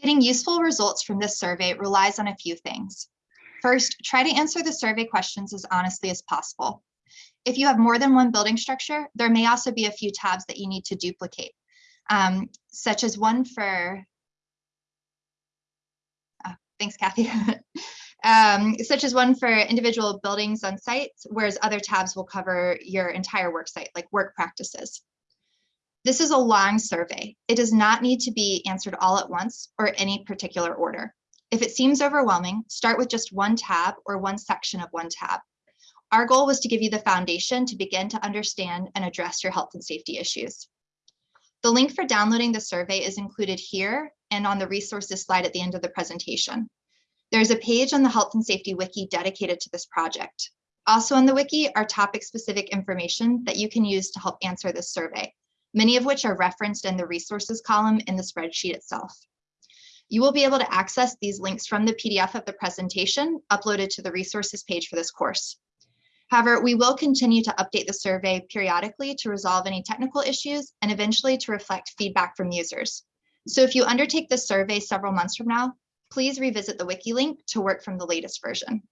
Getting useful results from this survey relies on a few things. First, try to answer the survey questions as honestly as possible. If you have more than one building structure, there may also be a few tabs that you need to duplicate, um, such as one for, thanks Kathy, um, such as one for individual buildings on sites, whereas other tabs will cover your entire work site, like work practices. This is a long survey. It does not need to be answered all at once or any particular order. If it seems overwhelming, start with just one tab or one section of one tab. Our goal was to give you the foundation to begin to understand and address your health and safety issues. The link for downloading the survey is included here and on the resources slide at the end of the presentation. There's a page on the Health and Safety Wiki dedicated to this project. Also on the wiki are topic-specific information that you can use to help answer this survey, many of which are referenced in the resources column in the spreadsheet itself. You will be able to access these links from the PDF of the presentation uploaded to the resources page for this course. However, we will continue to update the survey periodically to resolve any technical issues and eventually to reflect feedback from users. So if you undertake the survey several months from now, please revisit the wiki link to work from the latest version.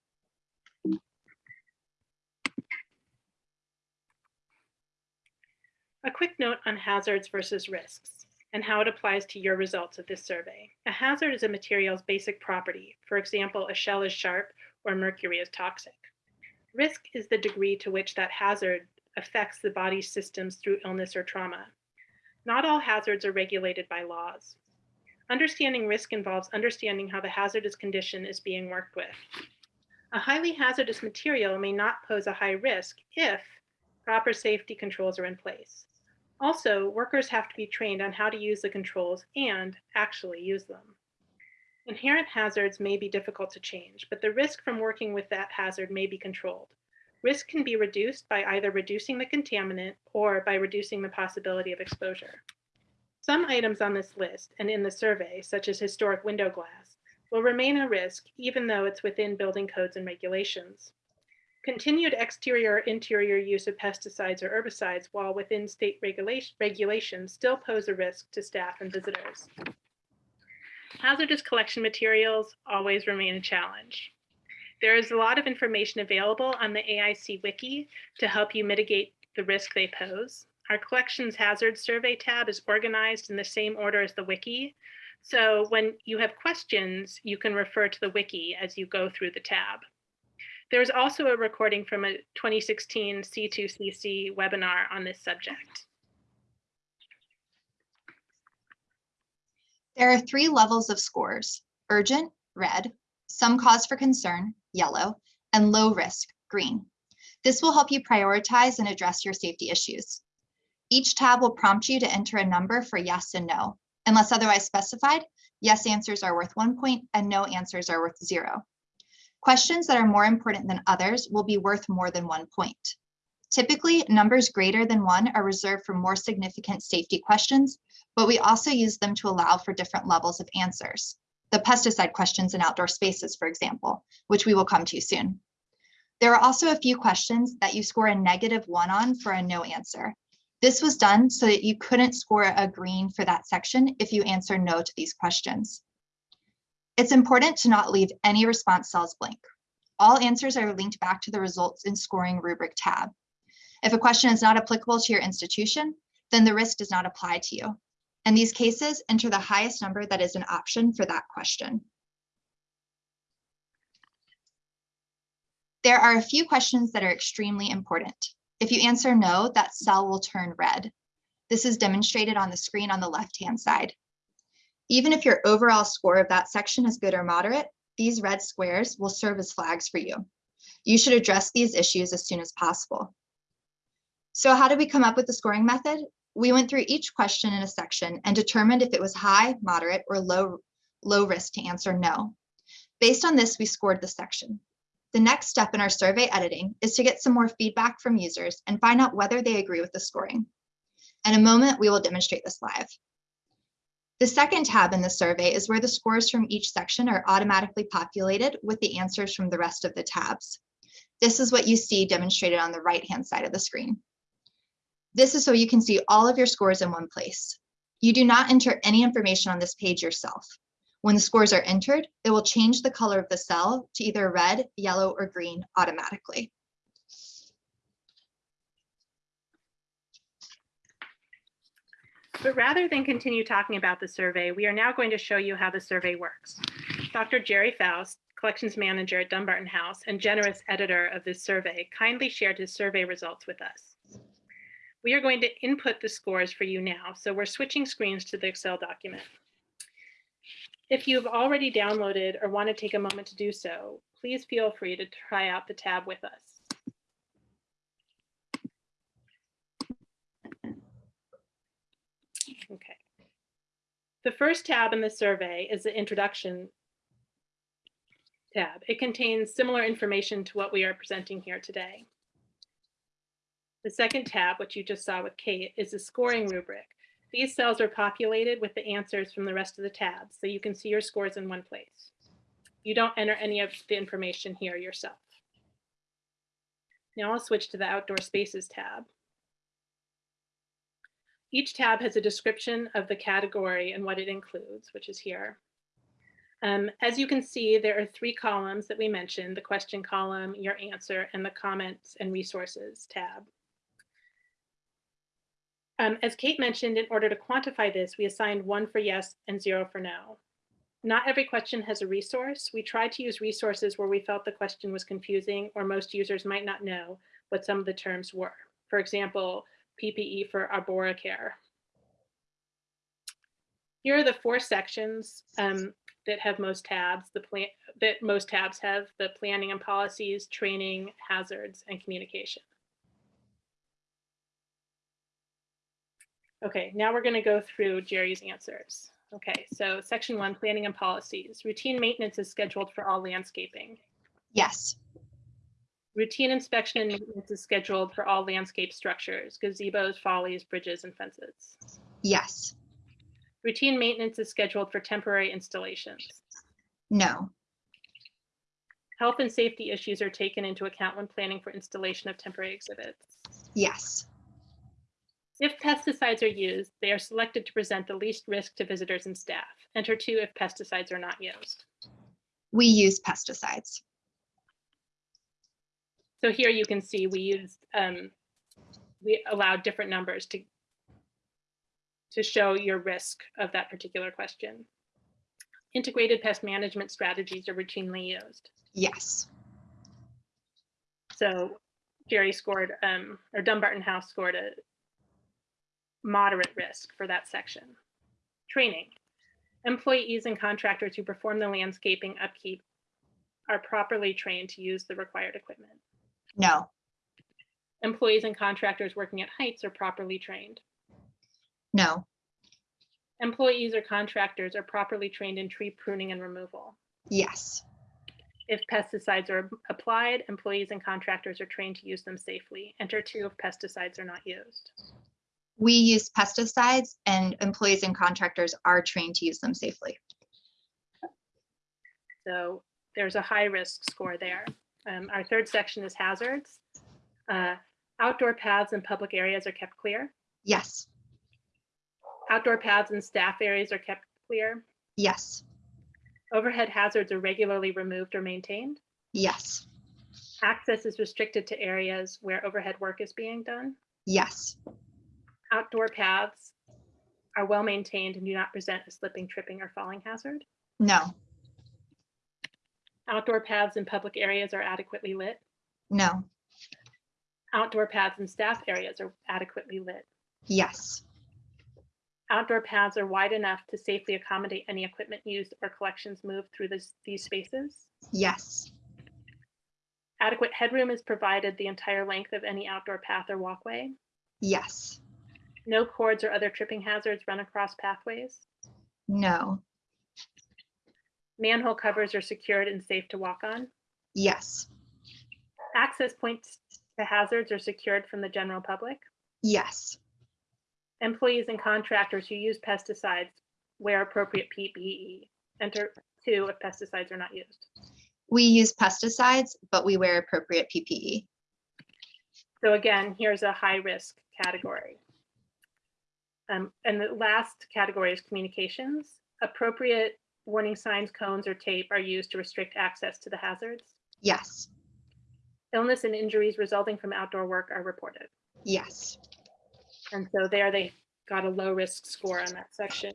A quick note on hazards versus risks and how it applies to your results of this survey. A hazard is a material's basic property. For example, a shell is sharp or mercury is toxic. Risk is the degree to which that hazard affects the body's systems through illness or trauma. Not all hazards are regulated by laws. Understanding risk involves understanding how the hazardous condition is being worked with. A highly hazardous material may not pose a high risk if proper safety controls are in place. Also, workers have to be trained on how to use the controls and actually use them. Inherent hazards may be difficult to change, but the risk from working with that hazard may be controlled. Risk can be reduced by either reducing the contaminant or by reducing the possibility of exposure. Some items on this list and in the survey, such as historic window glass, will remain a risk even though it's within building codes and regulations. Continued exterior or interior use of pesticides or herbicides while within state regulation, regulations still pose a risk to staff and visitors. Hazardous collection materials always remain a challenge. There is a lot of information available on the AIC Wiki to help you mitigate the risk they pose. Our collections hazard survey tab is organized in the same order as the wiki. So when you have questions, you can refer to the wiki as you go through the tab. There is also a recording from a 2016 C2CC webinar on this subject. There are three levels of scores, urgent, red, some cause for concern, yellow, and low risk, green. This will help you prioritize and address your safety issues. Each tab will prompt you to enter a number for yes and no. Unless otherwise specified, yes answers are worth one point and no answers are worth zero. Questions that are more important than others will be worth more than one point. Typically, numbers greater than one are reserved for more significant safety questions, but we also use them to allow for different levels of answers. The pesticide questions in outdoor spaces, for example, which we will come to soon. There are also a few questions that you score a negative one on for a no answer. This was done so that you couldn't score a green for that section if you answer no to these questions. It's important to not leave any response cells blank. all answers are linked back to the results in scoring rubric tab. If a question is not applicable to your institution, then the risk does not apply to you. In these cases, enter the highest number that is an option for that question. There are a few questions that are extremely important. If you answer no, that cell will turn red. This is demonstrated on the screen on the left-hand side. Even if your overall score of that section is good or moderate, these red squares will serve as flags for you. You should address these issues as soon as possible. So how did we come up with the scoring method? We went through each question in a section and determined if it was high, moderate, or low, low risk to answer no. Based on this, we scored the section. The next step in our survey editing is to get some more feedback from users and find out whether they agree with the scoring. In a moment, we will demonstrate this live. The second tab in the survey is where the scores from each section are automatically populated with the answers from the rest of the tabs. This is what you see demonstrated on the right-hand side of the screen. This is so you can see all of your scores in one place. You do not enter any information on this page yourself. When the scores are entered, it will change the color of the cell to either red, yellow, or green automatically. But rather than continue talking about the survey, we are now going to show you how the survey works. Dr. Jerry Faust, collections manager at Dumbarton House and generous editor of this survey, kindly shared his survey results with us. We are going to input the scores for you now, so we're switching screens to the Excel document. If you've already downloaded or want to take a moment to do so, please feel free to try out the tab with us. Okay. The first tab in the survey is the introduction tab. It contains similar information to what we are presenting here today. The second tab, which you just saw with Kate, is the scoring rubric. These cells are populated with the answers from the rest of the tabs, so you can see your scores in one place. You don't enter any of the information here yourself. Now I'll switch to the outdoor spaces tab. Each tab has a description of the category and what it includes, which is here. Um, as you can see, there are three columns that we mentioned, the question column, your answer, and the comments and resources tab. Um, as Kate mentioned, in order to quantify this, we assigned one for yes and zero for no. Not every question has a resource. We tried to use resources where we felt the question was confusing or most users might not know what some of the terms were. For example, PPE for Arboricare. Here are the four sections um, that have most tabs, the plan that most tabs have, the planning and policies, training, hazards, and communication. Okay, now we're going to go through Jerry's answers. Okay, so section one, planning and policies. Routine maintenance is scheduled for all landscaping. Yes, Routine inspection and maintenance is scheduled for all landscape structures, gazebos, follies, bridges, and fences. yes, Routine maintenance is scheduled for temporary installations. no, Health and safety issues are taken into account when planning for installation of temporary exhibits. yes, If pesticides are used, they are selected to present the least risk to visitors and staff. Enter two if pesticides are not used. we use pesticides. So here you can see we used, um, we allowed different numbers to, to show your risk of that particular question. Integrated pest management strategies are routinely used. Yes, So Jerry scored, um, or Dumbarton House scored a moderate risk for that section. Training. Employees and contractors who perform the landscaping upkeep are properly trained to use the required equipment. no, Employees and contractors working at heights are properly trained. no, Employees or contractors are properly trained in tree pruning and removal. yes, If pesticides are applied, employees and contractors are trained to use them safely. Enter two if pesticides are not used. We use pesticides and employees and contractors are trained to use them safely. So there's a high risk score there. Um, our third section is hazards. Uh, outdoor paths and public areas are kept clear. Yes, Outdoor paths and staff areas are kept clear. yes, Overhead hazards are regularly removed or maintained. Yes. Access is restricted to areas where overhead work is being done. Yes. Outdoor paths are well maintained and do not present a slipping, tripping, or falling hazard. No. Outdoor paths in public areas are adequately lit. No. Outdoor paths in staff areas are adequately lit. Yes. Outdoor paths are wide enough to safely accommodate any equipment used or collections moved through this, these spaces. Yes. Adequate headroom is provided the entire length of any outdoor path or walkway. Yes. No cords or other tripping hazards run across pathways. No. Manhole covers are secured and safe to walk on. Yes. Access points to hazards are secured from the general public. Yes. Employees and contractors who use pesticides wear appropriate PPE. Enter two if pesticides are not used. We use pesticides, but we wear appropriate. PPE. So again, here's a high risk category. Um, and the last category is communications. Appropriate warning signs, cones, or tape are used to restrict access to the hazards. Yes. Illness and injuries resulting from outdoor work are reported. Yes. And so there they got a low risk score on that section.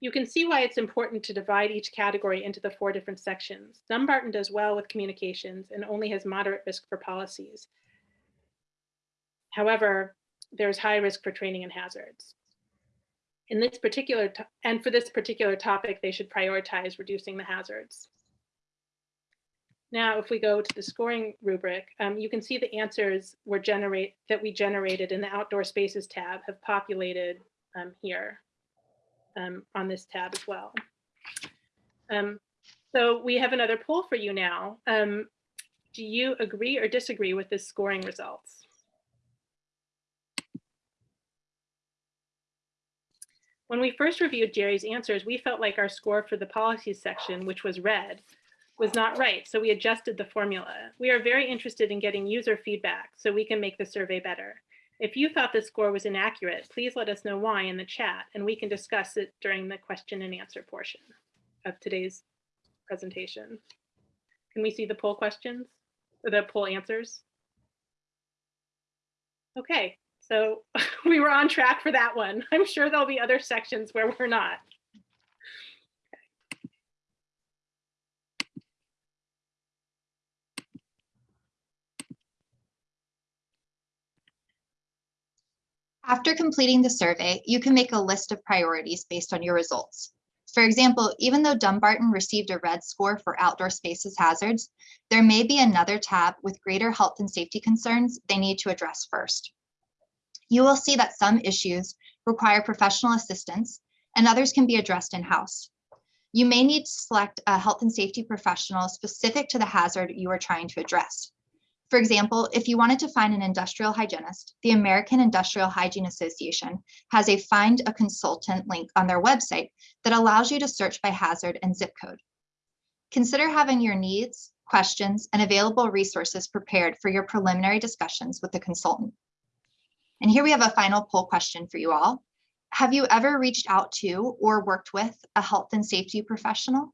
You can see why it's important to divide each category into the four different sections. Dumbarton does well with communications and only has moderate risk for policies. However, there's high risk for training and hazards. In this particular, and for this particular topic, they should prioritize reducing the hazards. Now, if we go to the scoring rubric, um, you can see the answers were generate that we generated in the outdoor spaces tab have populated um, here um, on this tab as well. Um, so we have another poll for you now. Um, do you agree or disagree with this scoring results? When we first reviewed Jerry's answers, we felt like our score for the policies section, which was red, was not right, so we adjusted the formula. We are very interested in getting user feedback so we can make the survey better. If you thought the score was inaccurate, please let us know why in the chat and we can discuss it during the question and answer portion of today's presentation. Can we see the poll questions or the poll answers? Okay, so we were on track for that one. I'm sure there'll be other sections where we're not. After completing the survey, you can make a list of priorities based on your results. For example, even though Dumbarton received a red score for outdoor spaces hazards, there may be another tab with greater health and safety concerns they need to address first. You will see that some issues require professional assistance and others can be addressed in-house. You may need to select a health and safety professional specific to the hazard you are trying to address. For example, if you wanted to find an industrial hygienist, the American Industrial Hygiene Association has a find a consultant link on their website that allows you to search by hazard and zip code. Consider having your needs, questions, and available resources prepared for your preliminary discussions with the consultant. And here we have a final poll question for you all. Have you ever reached out to or worked with a health and safety professional?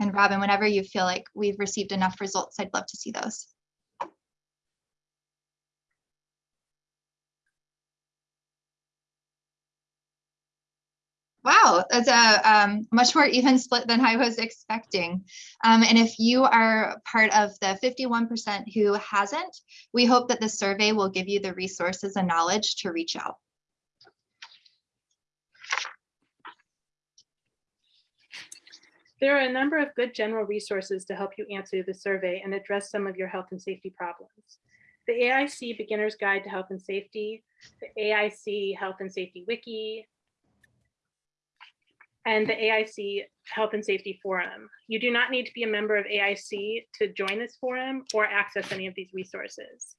And Robin, whenever you feel like we've received enough results, I'd love to see those. Wow, that's a um, much more even split than I was expecting. Um, and if you are part of the 51% who hasn't, we hope that the survey will give you the resources and knowledge to reach out. There are a number of good general resources to help you answer the survey and address some of your health and safety problems. The AIC Beginner's Guide to Health and Safety, the AIC Health and Safety Wiki, and the AIC Health and Safety Forum. You do not need to be a member of AIC to join this forum or access any of these resources.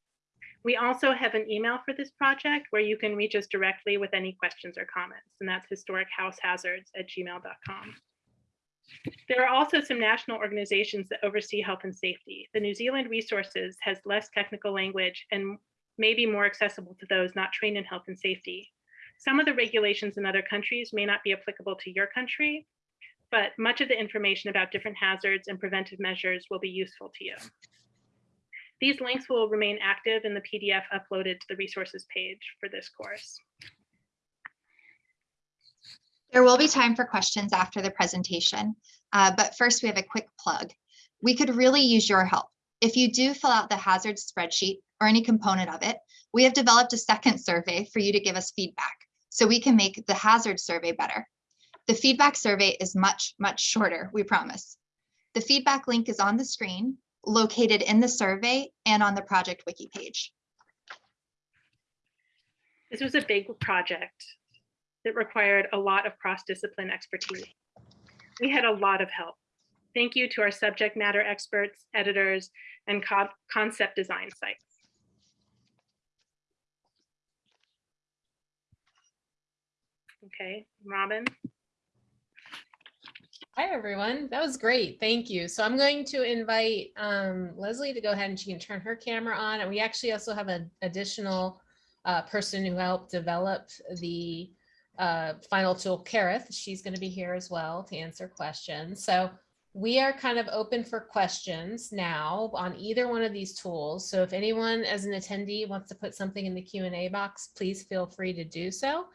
We also have an email for this project where you can reach us directly with any questions or comments, and that's historichouseHazards@gmail.com. There are also some national organizations that oversee health and safety. The New Zealand Resources has less technical language and may be more accessible to those not trained in health and safety. Some of the regulations in other countries may not be applicable to your country, but much of the information about different hazards and preventive measures will be useful to you. These links will remain active in the PDF uploaded to the resources page for this course. There will be time for questions after the presentation, uh, but first we have a quick plug. We could really use your help. If you do fill out the hazard spreadsheet or any component of it, we have developed a second survey for you to give us feedback so we can make the hazard survey better. The feedback survey is much, much shorter, we promise. The feedback link is on the screen, located in the survey and on the project wiki page. This was a big project that required a lot of cross-discipline expertise. We had a lot of help. Thank you to our subject matter experts, editors, and co- concept design sites. Okay, Robin, Hi, everyone. That was great. Thank you. So I'm going to invite um, Leslie to go ahead and she can turn her camera on. And we actually also have an additional uh, person who helped develop the uh, final tool, Kerith. She's going to be here as well to answer questions. So we are kind of open for questions now on either one of these tools. So if anyone as an attendee wants to put something in the Q&A box, please feel free to do so.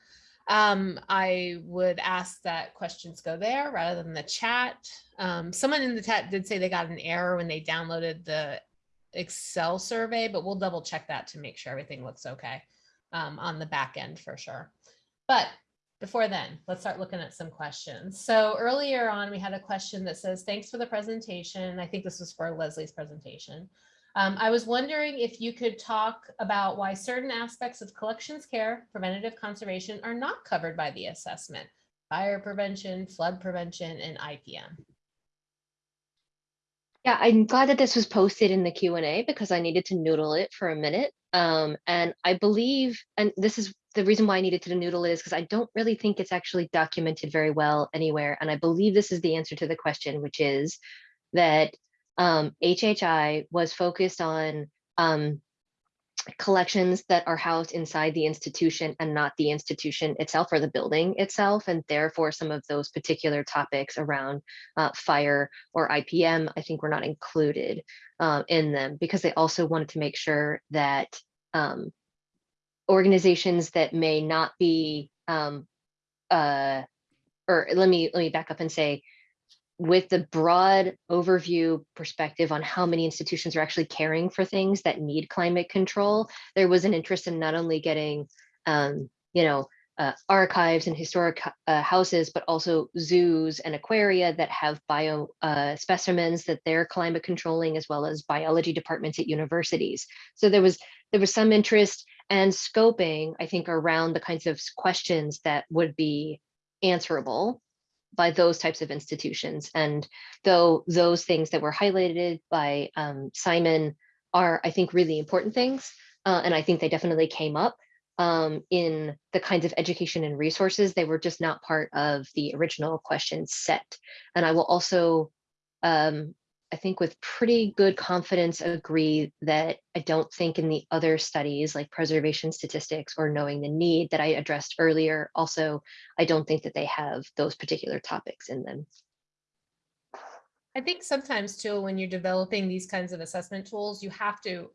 Um, I would ask that questions go there rather than the chat. Um, someone in the chat did say they got an error when they downloaded the Excel survey, but we'll double check that to make sure everything looks okay um, on the back end for sure. But before then, let's start looking at some questions. So earlier on, we had a question that says, thanks for the presentation. I think this was for Leslie's presentation. Um, I was wondering if you could talk about why certain aspects of collections care, preventative conservation are not covered by the assessment, fire prevention, flood prevention, and IPM. Yeah, I'm glad that this was posted in the Q and A because I needed to noodle it for a minute. Um, and I believe, and this is the reason why I needed to noodle it is because I don't really think it's actually documented very well anywhere. And I believe this is the answer to the question, which is that um, HHI was focused on um, collections that are housed inside the institution and not the institution itself or the building itself. And therefore, some of those particular topics around uh, fire or IPM, I think were not included uh, in them because they also wanted to make sure that um, organizations that may not be, um, uh, or let me let me back up and say, with the broad overview perspective on how many institutions are actually caring for things that need climate control, there was an interest in not only getting, um, you know, uh, archives and historic uh, houses, but also zoos and aquaria that have bio uh, specimens that they're climate controlling, as well as biology departments at universities. So there was there was some interest and scoping, I think, around the kinds of questions that would be answerable by those types of institutions. And though those things that were highlighted by um, Simon are, I think, really important things, uh, and I think they definitely came up um, in the kinds of education and resources, they were just not part of the original question set. And I will also, um, I think with pretty good confidence agree that I don't think in the other studies like preservation statistics or knowing the need that I addressed earlier, also, I don't think that they have those particular topics in them. I think sometimes too, when you're developing these kinds of assessment tools, you have to,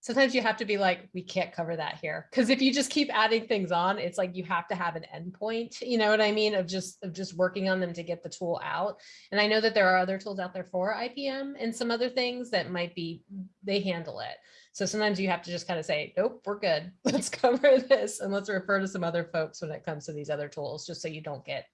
sometimes you have to be like, we can't cover that here. Because if you just keep adding things on, it's like you have to have an endpoint, you know what I mean? Of just, of just working on them to get the tool out. And I know that there are other tools out there for IPM and some other things that might be, they handle it. So sometimes you have to just kind of say, nope, we're good. Let's cover this and let's refer to some other folks when it comes to these other tools, just so you don't get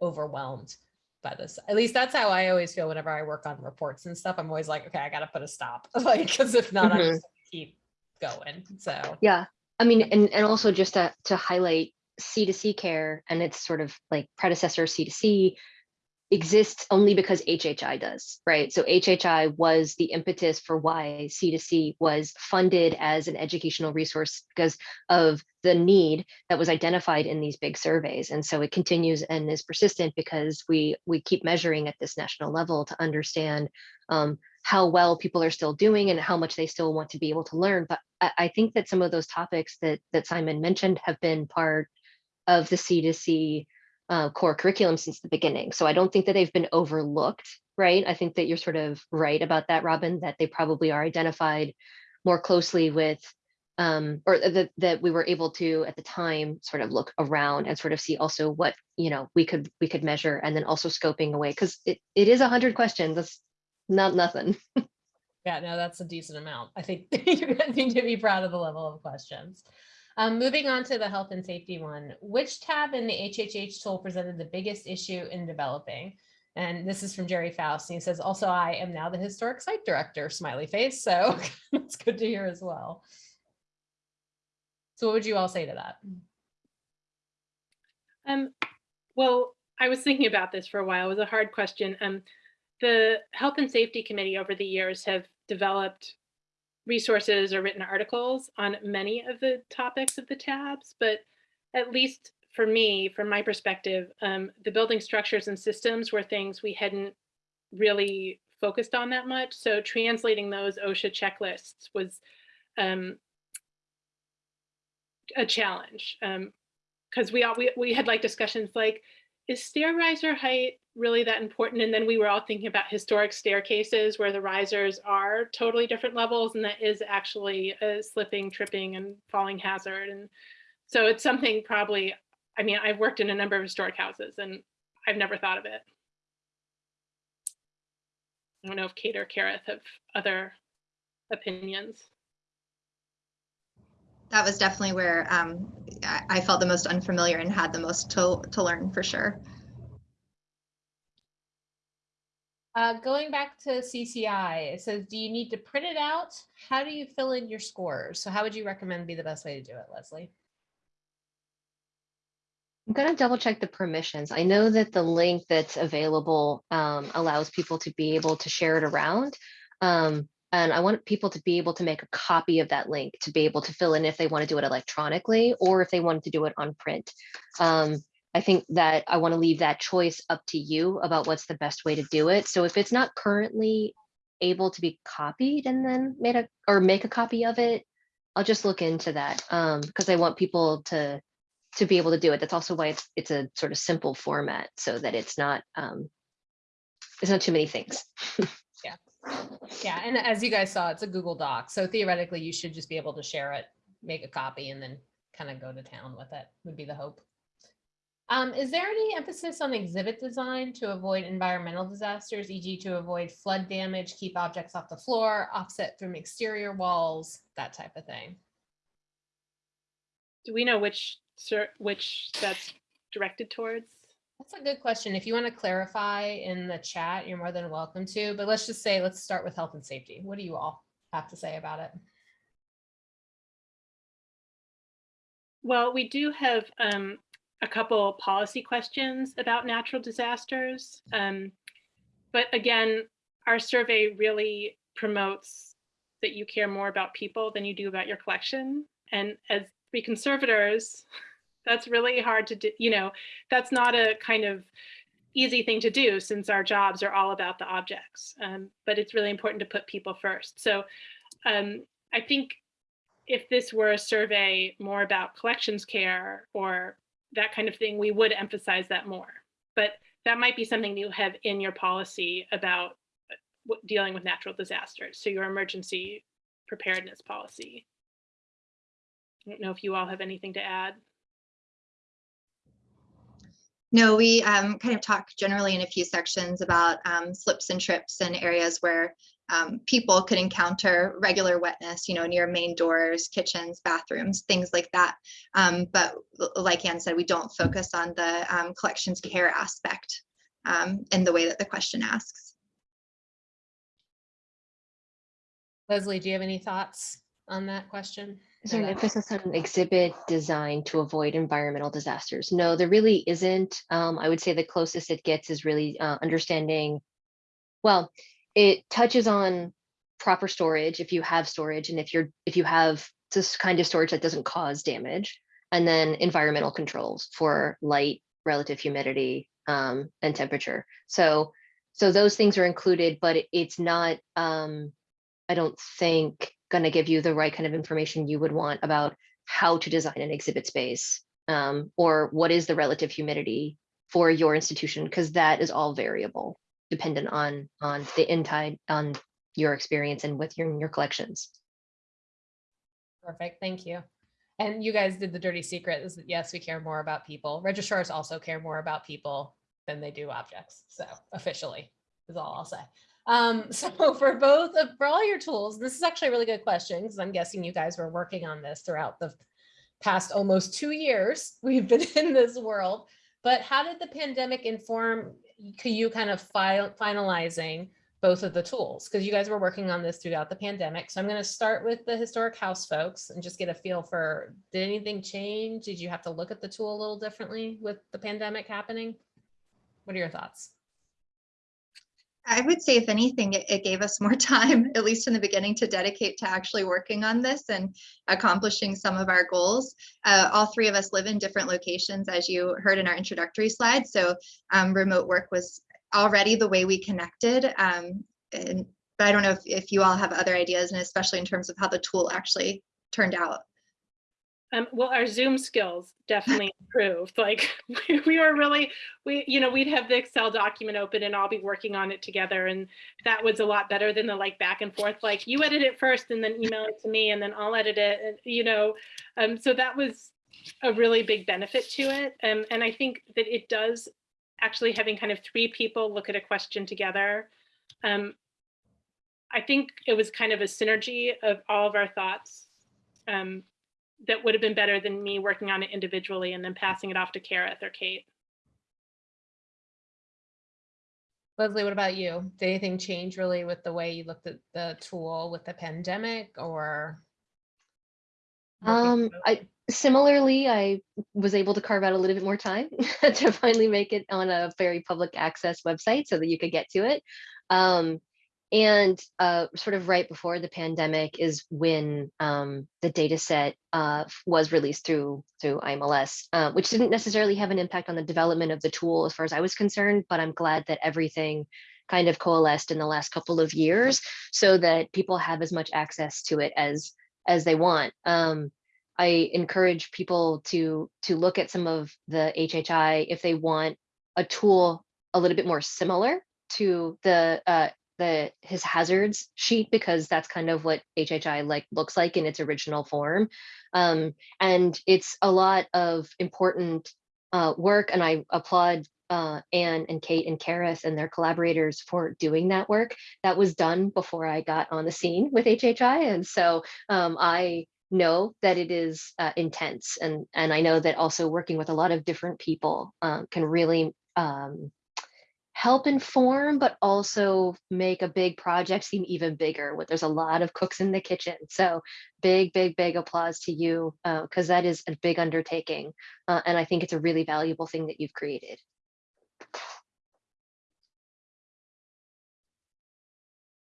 overwhelmed by this. At least that's how I always feel whenever I work on reports and stuff. I'm always like, okay, I got to put a stop, like, because if not, I'm Mhm. just keep going. So Yeah, I mean, and, and also just to, to highlight C2C care and its sort of like predecessor C2C, exists only because HHI does, right? So HHI was the impetus for why C2C was funded as an educational resource because of the need that was identified in these big surveys. And so it continues and is persistent because we we keep measuring at this national level to understand um, how well people are still doing and how much they still want to be able to learn. But I, I think that some of those topics that that Simon mentioned have been part of the C2C uh, core curriculum since the beginning. So I don't think that they've been overlooked, right? I think that you're sort of right about that, Robin, that they probably are identified more closely with, um, or that, that we were able to at the time sort of look around and sort of see also what, you know, we could we could measure and then also scoping away because it, it is a hundred questions. That's not nothing. Yeah, no, that's a decent amount. I think you're going to be proud of the level of questions. Um, moving on to the health and safety one, which tab in the HHH tool presented the biggest issue in developing? And this is from Jerry Faust. And he says, also, I am now the historic site director, smiley face. So that's good to hear as well. So what would you all say to that? Um, well, I was thinking about this for a while. It was a hard question. Um, the Health and Safety Committee over the years have developed resources or written articles on many of the topics of the tabs, but at least for me, from my perspective, um, the building structures and systems were things we hadn't really focused on that much. So translating those OSHA checklists was um, a challenge because um, we all we, we had like discussions like, is stair riser height really that important? And then we were all thinking about historic staircases where the risers are totally different levels and that is actually a slipping, tripping and falling hazard. And so it's something probably, I mean, I've worked in a number of historic houses and I've never thought of it. I don't know if Kate or Kerith have other opinions. That was definitely where um, I, felt the most unfamiliar and had the most to, to learn for sure. Uh, going back to CCI, it says, do you need to print it out? How do you fill in your scores? So how would you recommend be the best way to do it, Leslie? I'm gonna double check the permissions. I know that the link that's available um, allows people to be able to share it around. Um, and I want people to be able to make a copy of that link to be able to fill in if they want to do it electronically or if they wanted to do it on print. Um, I think that I want to leave that choice up to you about what's the best way to do it. So if it's not currently able to be copied and then made a or make a copy of it, I'll just look into that um, because I want people to to be able to do it. That's also why it's it's a sort of simple format so that it's not um, it's not too many things. yeah, yeah, and as you guys saw, it's a Google Doc, so theoretically you should just be able to share it, make a copy, and then kind of go to town with it. Would be the hope. Um, is there any emphasis on exhibit design to avoid environmental disasters, e.g. to avoid flood damage, keep objects off the floor, offset from exterior walls, that type of thing? Do we know which which that's directed towards? That's a good question. If you want to clarify in the chat, you're more than welcome to, but let's just say, let's start with health and safety. What do you all have to say about it? Well, we do have um, a couple policy questions about natural disasters. Um, but again, our survey really promotes that you care more about people than you do about your collection. And as three conservators, that's really hard to do. You know, that's not a kind of easy thing to do since our jobs are all about the objects. Um, but it's really important to put people first. So um, I think if this were a survey more about collections care or that kind of thing, we would emphasize that more. But that might be something you have in your policy about uh, dealing with natural disasters. So your emergency preparedness policy. I don't know if you all have anything to add. No, we um, kind of talk generally in a few sections about um, slips and trips and areas where um, people could encounter regular wetness, you know, near main doors, kitchens, bathrooms, things like that. Um, but like Anne said, we don't focus on the um, collections care aspect um, in the way that the question asks. Leslie, do you have any thoughts on that question? Is there an emphasis on exhibit design to avoid environmental disasters? No, there really isn't. Um, I would say the closest it gets is really uh, understanding. Well, it touches on proper storage if you have storage and if you're if you have this kind of storage that doesn't cause damage, and then environmental controls for light, relative humidity, um, and temperature. So so those things are included, but it's not. Um, I don't think going to give you the right kind of information you would want about how to design an exhibit space um, or what is the relative humidity for your institution because that is all variable dependent on on the inside on your experience and with your your collections. Perfect, thank you. And you guys did the dirty secret, is that yes, we care more about people. Registrars also care more about people than they do objects, so officially, is all I'll say. Um, so for both of, for all your tools, this is actually a really good question, because I'm guessing you guys were working on this throughout the past almost two years we've been in this world. But how did the pandemic inform you kind of file finalizing both of the tools? Because you guys were working on this throughout the pandemic. So I'm going to start with the historic house folks and just get a feel for, did anything change? Did you have to look at the tool a little differently with the pandemic happening? What are your thoughts? I would say if anything, it, it gave us more time, at least in the beginning, to dedicate to actually working on this and accomplishing some of our goals. Uh, all three of us live in different locations, as you heard in our introductory slide. So um, remote work was already the way we connected. Um, and, but I don't know if, if you all have other ideas, and especially in terms of how the tool actually turned out. Um, well, our Zoom skills definitely improved. Like we, we were really, we, you know, we'd have the Excel document open and all be working on it together. And that was a lot better than the like back and forth, like you edit it first and then email it to me and then I'll edit it, and, you know. Um, so that was a really big benefit to it. Um, and I think that it does actually having kind of three people look at a question together. Um, I think it was kind of a synergy of all of our thoughts. Um, that would have been better than me working on it individually and then passing it off to Kerith or Kate. Leslie, what about you? Did anything change really with the way you looked at the tool with the pandemic or? Um. I similarly, I was able to carve out a little bit more time to finally make it on a very public access website so that you could get to it. Um, and uh, sort of right before the pandemic is when um, the data set uh, was released through through IMLS, uh, which didn't necessarily have an impact on the development of the tool as far as I was concerned, but I'm glad that everything kind of coalesced in the last couple of years so that people have as much access to it as as they want. Um, I encourage people to to look at some of the HHI if they want a tool a little bit more similar to the uh, the his hazards sheet because that's kind of what HHI like looks like in its original form, um, and it's a lot of important uh, work. And I applaud uh, Anne and Kate and Kerith and their collaborators for doing that work. That was done before I got on the scene with HHI, and so um, I know that it is uh, intense and and I know that also working with a lot of different people um, can really um, help inform but also make a big project seem even bigger there's a lot of cooks in the kitchen so big big big applause to you because that is a big undertaking uh, and I think it's a really valuable thing that you've created.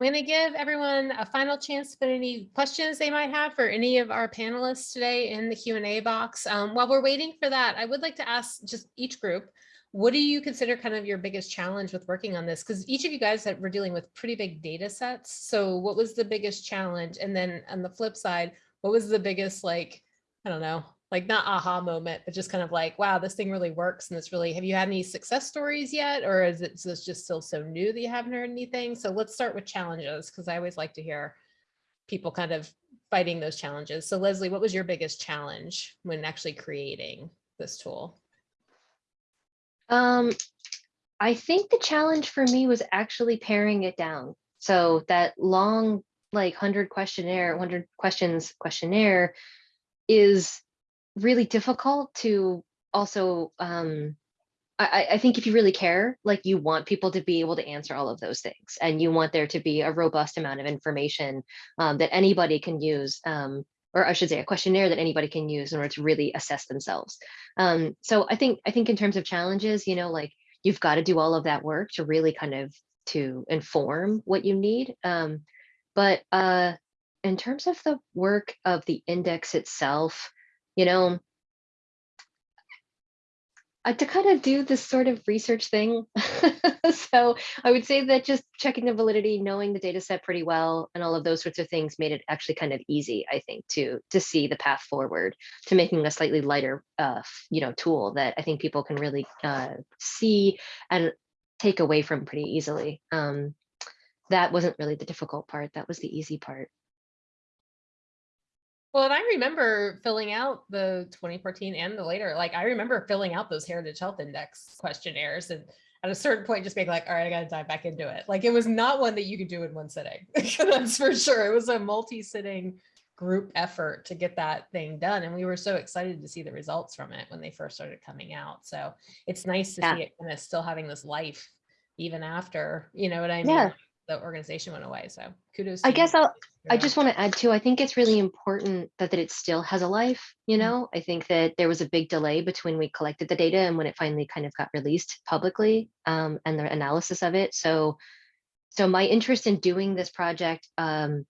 I'm going to give everyone a final chance to put any questions they might have for any of our panelists today in the Q and A box. Um, while we're waiting for that, I would like to ask just each group, what do you consider kind of your biggest challenge with working on this? Because each of you guys that were dealing with pretty big data sets. So what was the biggest challenge? And then on the flip side, what was the biggest like, I don't know, like not aha moment, but just kind of like, wow, this thing really works. And it's really, have you had any success stories yet? Or is it is just still so new that you haven't heard anything? So let's start with challenges, because I always like to hear people kind of fighting those challenges. So Leslie, what was your biggest challenge when actually creating this tool? Um, I think the challenge for me was actually paring it down. So that long, like hundred questionnaire, hundred questions questionnaire is really difficult to also, um, I, I think if you really care, like you want people to be able to answer all of those things and you want there to be a robust amount of information um, that anybody can use. Um, or I should say a questionnaire that anybody can use in order to really assess themselves. Um, so I think, I think in terms of challenges, you know, like you've got to do all of that work to really kind of to inform what you need. Um, but uh, in terms of the work of the index itself, you know, uh, to kind of do this sort of research thing. so I would say that just checking the validity, knowing the data set pretty well, and all of those sorts of things made it actually kind of easy, I think, to to see the path forward to making a slightly lighter, uh, you know, tool that I think people can really uh, see and take away from pretty easily. Um, that wasn't really the difficult part. That was the easy part. Well, and I remember filling out the 2014 and the later, like I remember filling out those Heritage Health Index questionnaires and at a certain point just being like, all right, I gotta dive back into it. Like it was not one that you could do in one sitting. That's for sure. It was a multi-sitting group effort to get that thing done. And we were so excited to see the results from it when they first started coming out. So it's nice to Yeah. see it kind of still having this life even after, you know what I mean? Yeah. The organization went away. So kudos. I guess I'll- I just want to add too, I think it's really important that, that it still has a life, you Mhm. know? I think that there was a big delay between we collected the data and when it finally kind of got released publicly um, and the analysis of it. So, so my interest in doing this project um,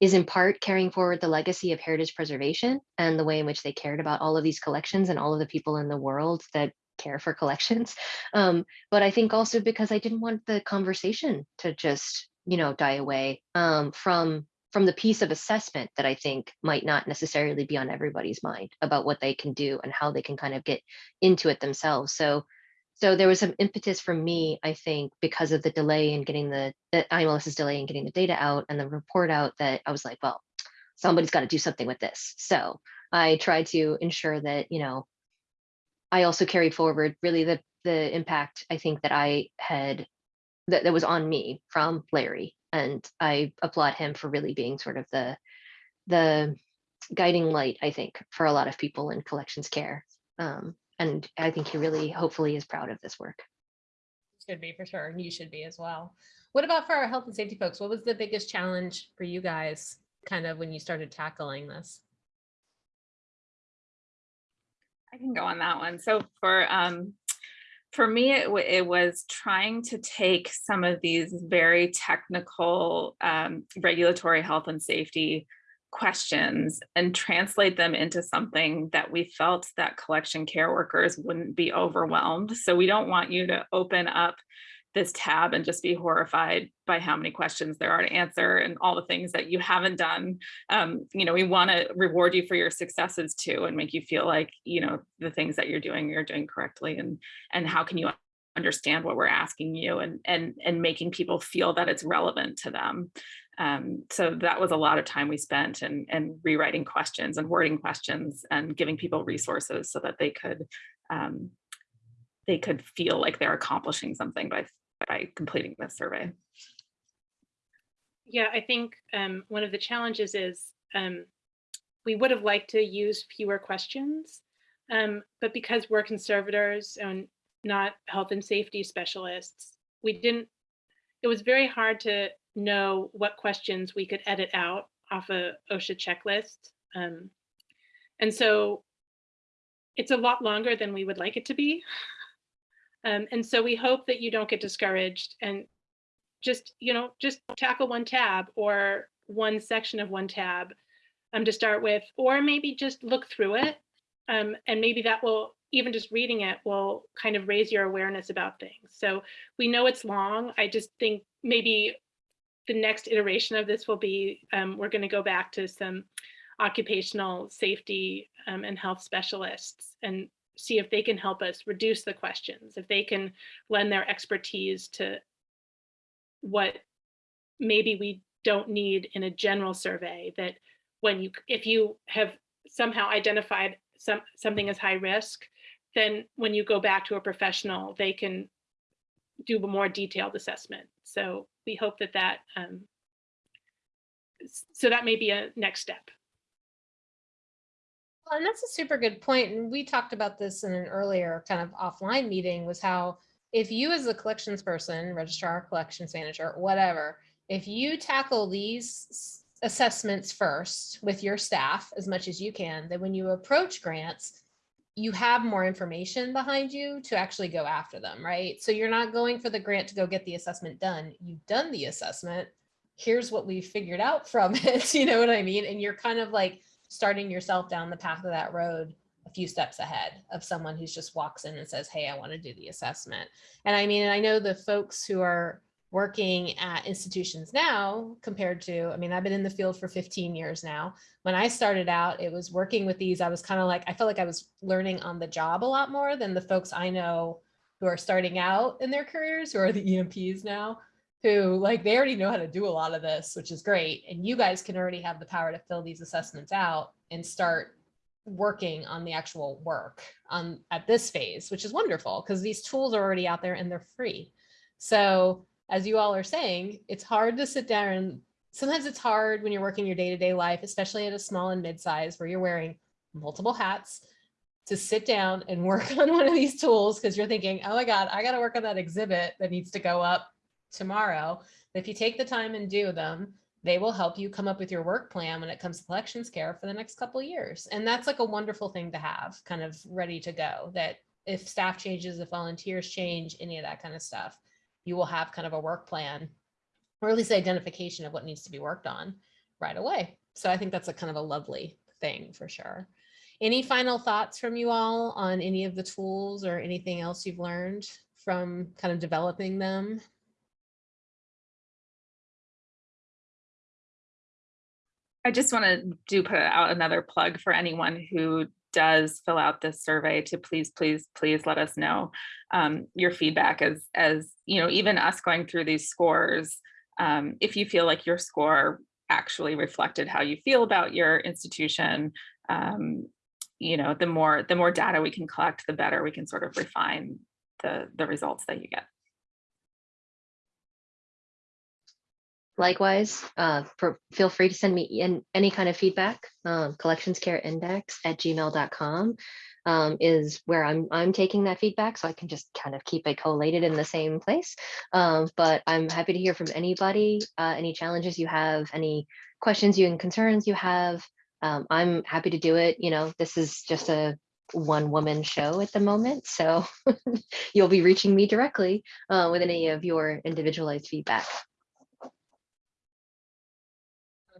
is in part carrying forward the legacy of heritage preservation and the way in which they cared about all of these collections and all of the people in the world that care for collections. Um, but I think also because I didn't want the conversation to just, you know, die away um, from from the piece of assessment that I think might not necessarily be on everybody's mind about what they can do and how they can kind of get into it themselves. So, so there was some impetus from me, I think, because of the delay in getting the, the IMLS's delay in getting the data out and the report out that I was like, well, somebody's got to do something with this. So I tried to ensure that, you know, I also carried forward really the the impact I think that I had that, that was on me from Larry. And I applaud him for really being sort of the the guiding light, I think, for a lot of people in collections care. Um, and I think he really hopefully is proud of this work. Should be for sure, and you should be as well. What about for our health and safety folks? What was the biggest challenge for you guys, kind of when you started tackling this? I can go on that one. So for um, for me, it, it was trying to take some of these very technical um, regulatory health and safety questions and translate them into something that we felt that collection care workers wouldn't be overwhelmed. So we don't want you to open up this tab and just be horrified by how many questions there are to answer and all the things that you haven't done um, you know, we want to reward you for your successes too and make you feel like, you know, the things that you're doing, you're doing correctly and and how can you understand what we're asking you and and and making people feel that it's relevant to them. Um, so that was a lot of time we spent and and rewriting questions and wording questions and giving people resources so that they could um, they could feel like they're accomplishing something by by completing this survey. Yeah, I think um, one of the challenges is um, we would have liked to use fewer questions, um, but because we're conservators and not health and safety specialists, we didn't, it was very hard to know what questions we could edit out off a OSHA checklist. Um, and so it's a lot longer than we would like it to be. Um, and so we hope that you don't get discouraged and just, you know, just tackle one tab or one section of one tab um, to start with, or maybe just look through it. Um, and maybe that will, even just reading it will kind of raise your awareness about things. So we know it's long. I just think maybe the next iteration of this will be, um, we're going to go back to some occupational safety um, and health specialists and see if they can help us reduce the questions, if they can lend their expertise to what maybe we don't need in a general survey that when you if you have somehow identified some something as high risk then when you go back to a professional they can do a more detailed assessment. So we hope that that um, so that may be a next step And that's a super good point. And we talked about this in an earlier kind of offline meeting was how if you as a collections person, registrar, collections manager, whatever, if you tackle these assessments first with your staff as much as you can, then when you approach grants, you have more information behind you to actually go after them, right? So you're not going for the grant to go get the assessment done. You've done the assessment. Here's what we figured out from it. You know what I mean? And you're kind of like starting yourself down the path of that road a few steps ahead of someone who's just walks in and says, Hey, I want to do the assessment. And I mean, I know the folks who are working at institutions now compared to, I mean, I've been in the field for 15 years now. When I started out, it was working with these, I was kind of like, I felt like I was learning on the job a lot more than the folks I know who are starting out in their careers, who are the EMPs now, who like, they already know how to do a lot of this, which is great. And you guys can already have the power to fill these assessments out and start working on the actual work on at this phase, which is wonderful because these tools are already out there and they're free. So as you all are saying, it's hard to sit down and sometimes it's hard when you're working your day-to-day life, especially at a small and mid-size where you're wearing multiple hats to sit down and work on one of these tools because you're thinking, oh my God, I got to work on that exhibit that needs to go up tomorrow. If you take the time and do them, they will help you come up with your work plan when it comes to collections care for the next couple years. And that's like a wonderful thing to have kind of ready to go that if staff changes, if volunteers change, any of that kind of stuff, you will have kind of a work plan or at least identification of what needs to be worked on right away. So I think that's a kind of a lovely thing for sure. Any final thoughts from you all on any of the tools or anything else you've learned from kind of developing them? I just want to do put out another plug for anyone who does fill out this survey to please, please, please let us know um, your feedback as, as, you know, even us going through these scores, um, if you feel like your score actually reflected how you feel about your institution, um, you know, the more, the more data we can collect, the better we can sort of refine the, the results that you get. Likewise, uh, for, feel free to send me in any kind of feedback. Um, collectionscareindex at gmail.com um, is where I'm, I'm taking that feedback. So I can just kind of keep it collated in the same place. Um, but I'm happy to hear from anybody, uh, any challenges you have, any questions you and concerns you have. Um, I'm happy to do it. You know, this is just a one woman show at the moment. So you'll be reaching me directly uh, with any of your individualized feedback.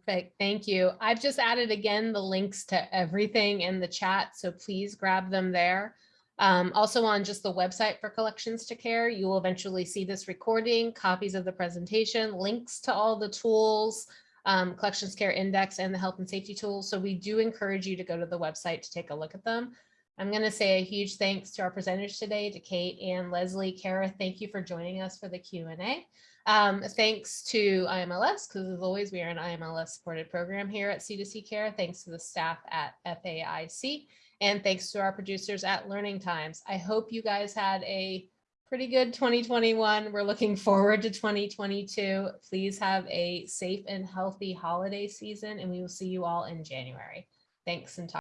Perfect, thank you. I've just added again the links to everything in the chat, so please grab them there. Um, also on just the website for Collections to Care, you will eventually see this recording, copies of the presentation, links to all the tools, um, Collections Care Index and the health and safety tools. So we do encourage you to go to the website to take a look at them. I'm going to say a huge thanks to our presenters today, to Kate and Leslie. Kara, thank you for joining us for the Q&A. Um, thanks to IMLS, because as always, we are an IMLS supported program here at C2C Care. Thanks to the staff at FAIC and thanks to our producers at Learning Times. I hope you guys had a pretty good 2021. We're looking forward to 2022. Please have a safe and healthy holiday season and we will see you all in January. Thanks and talk.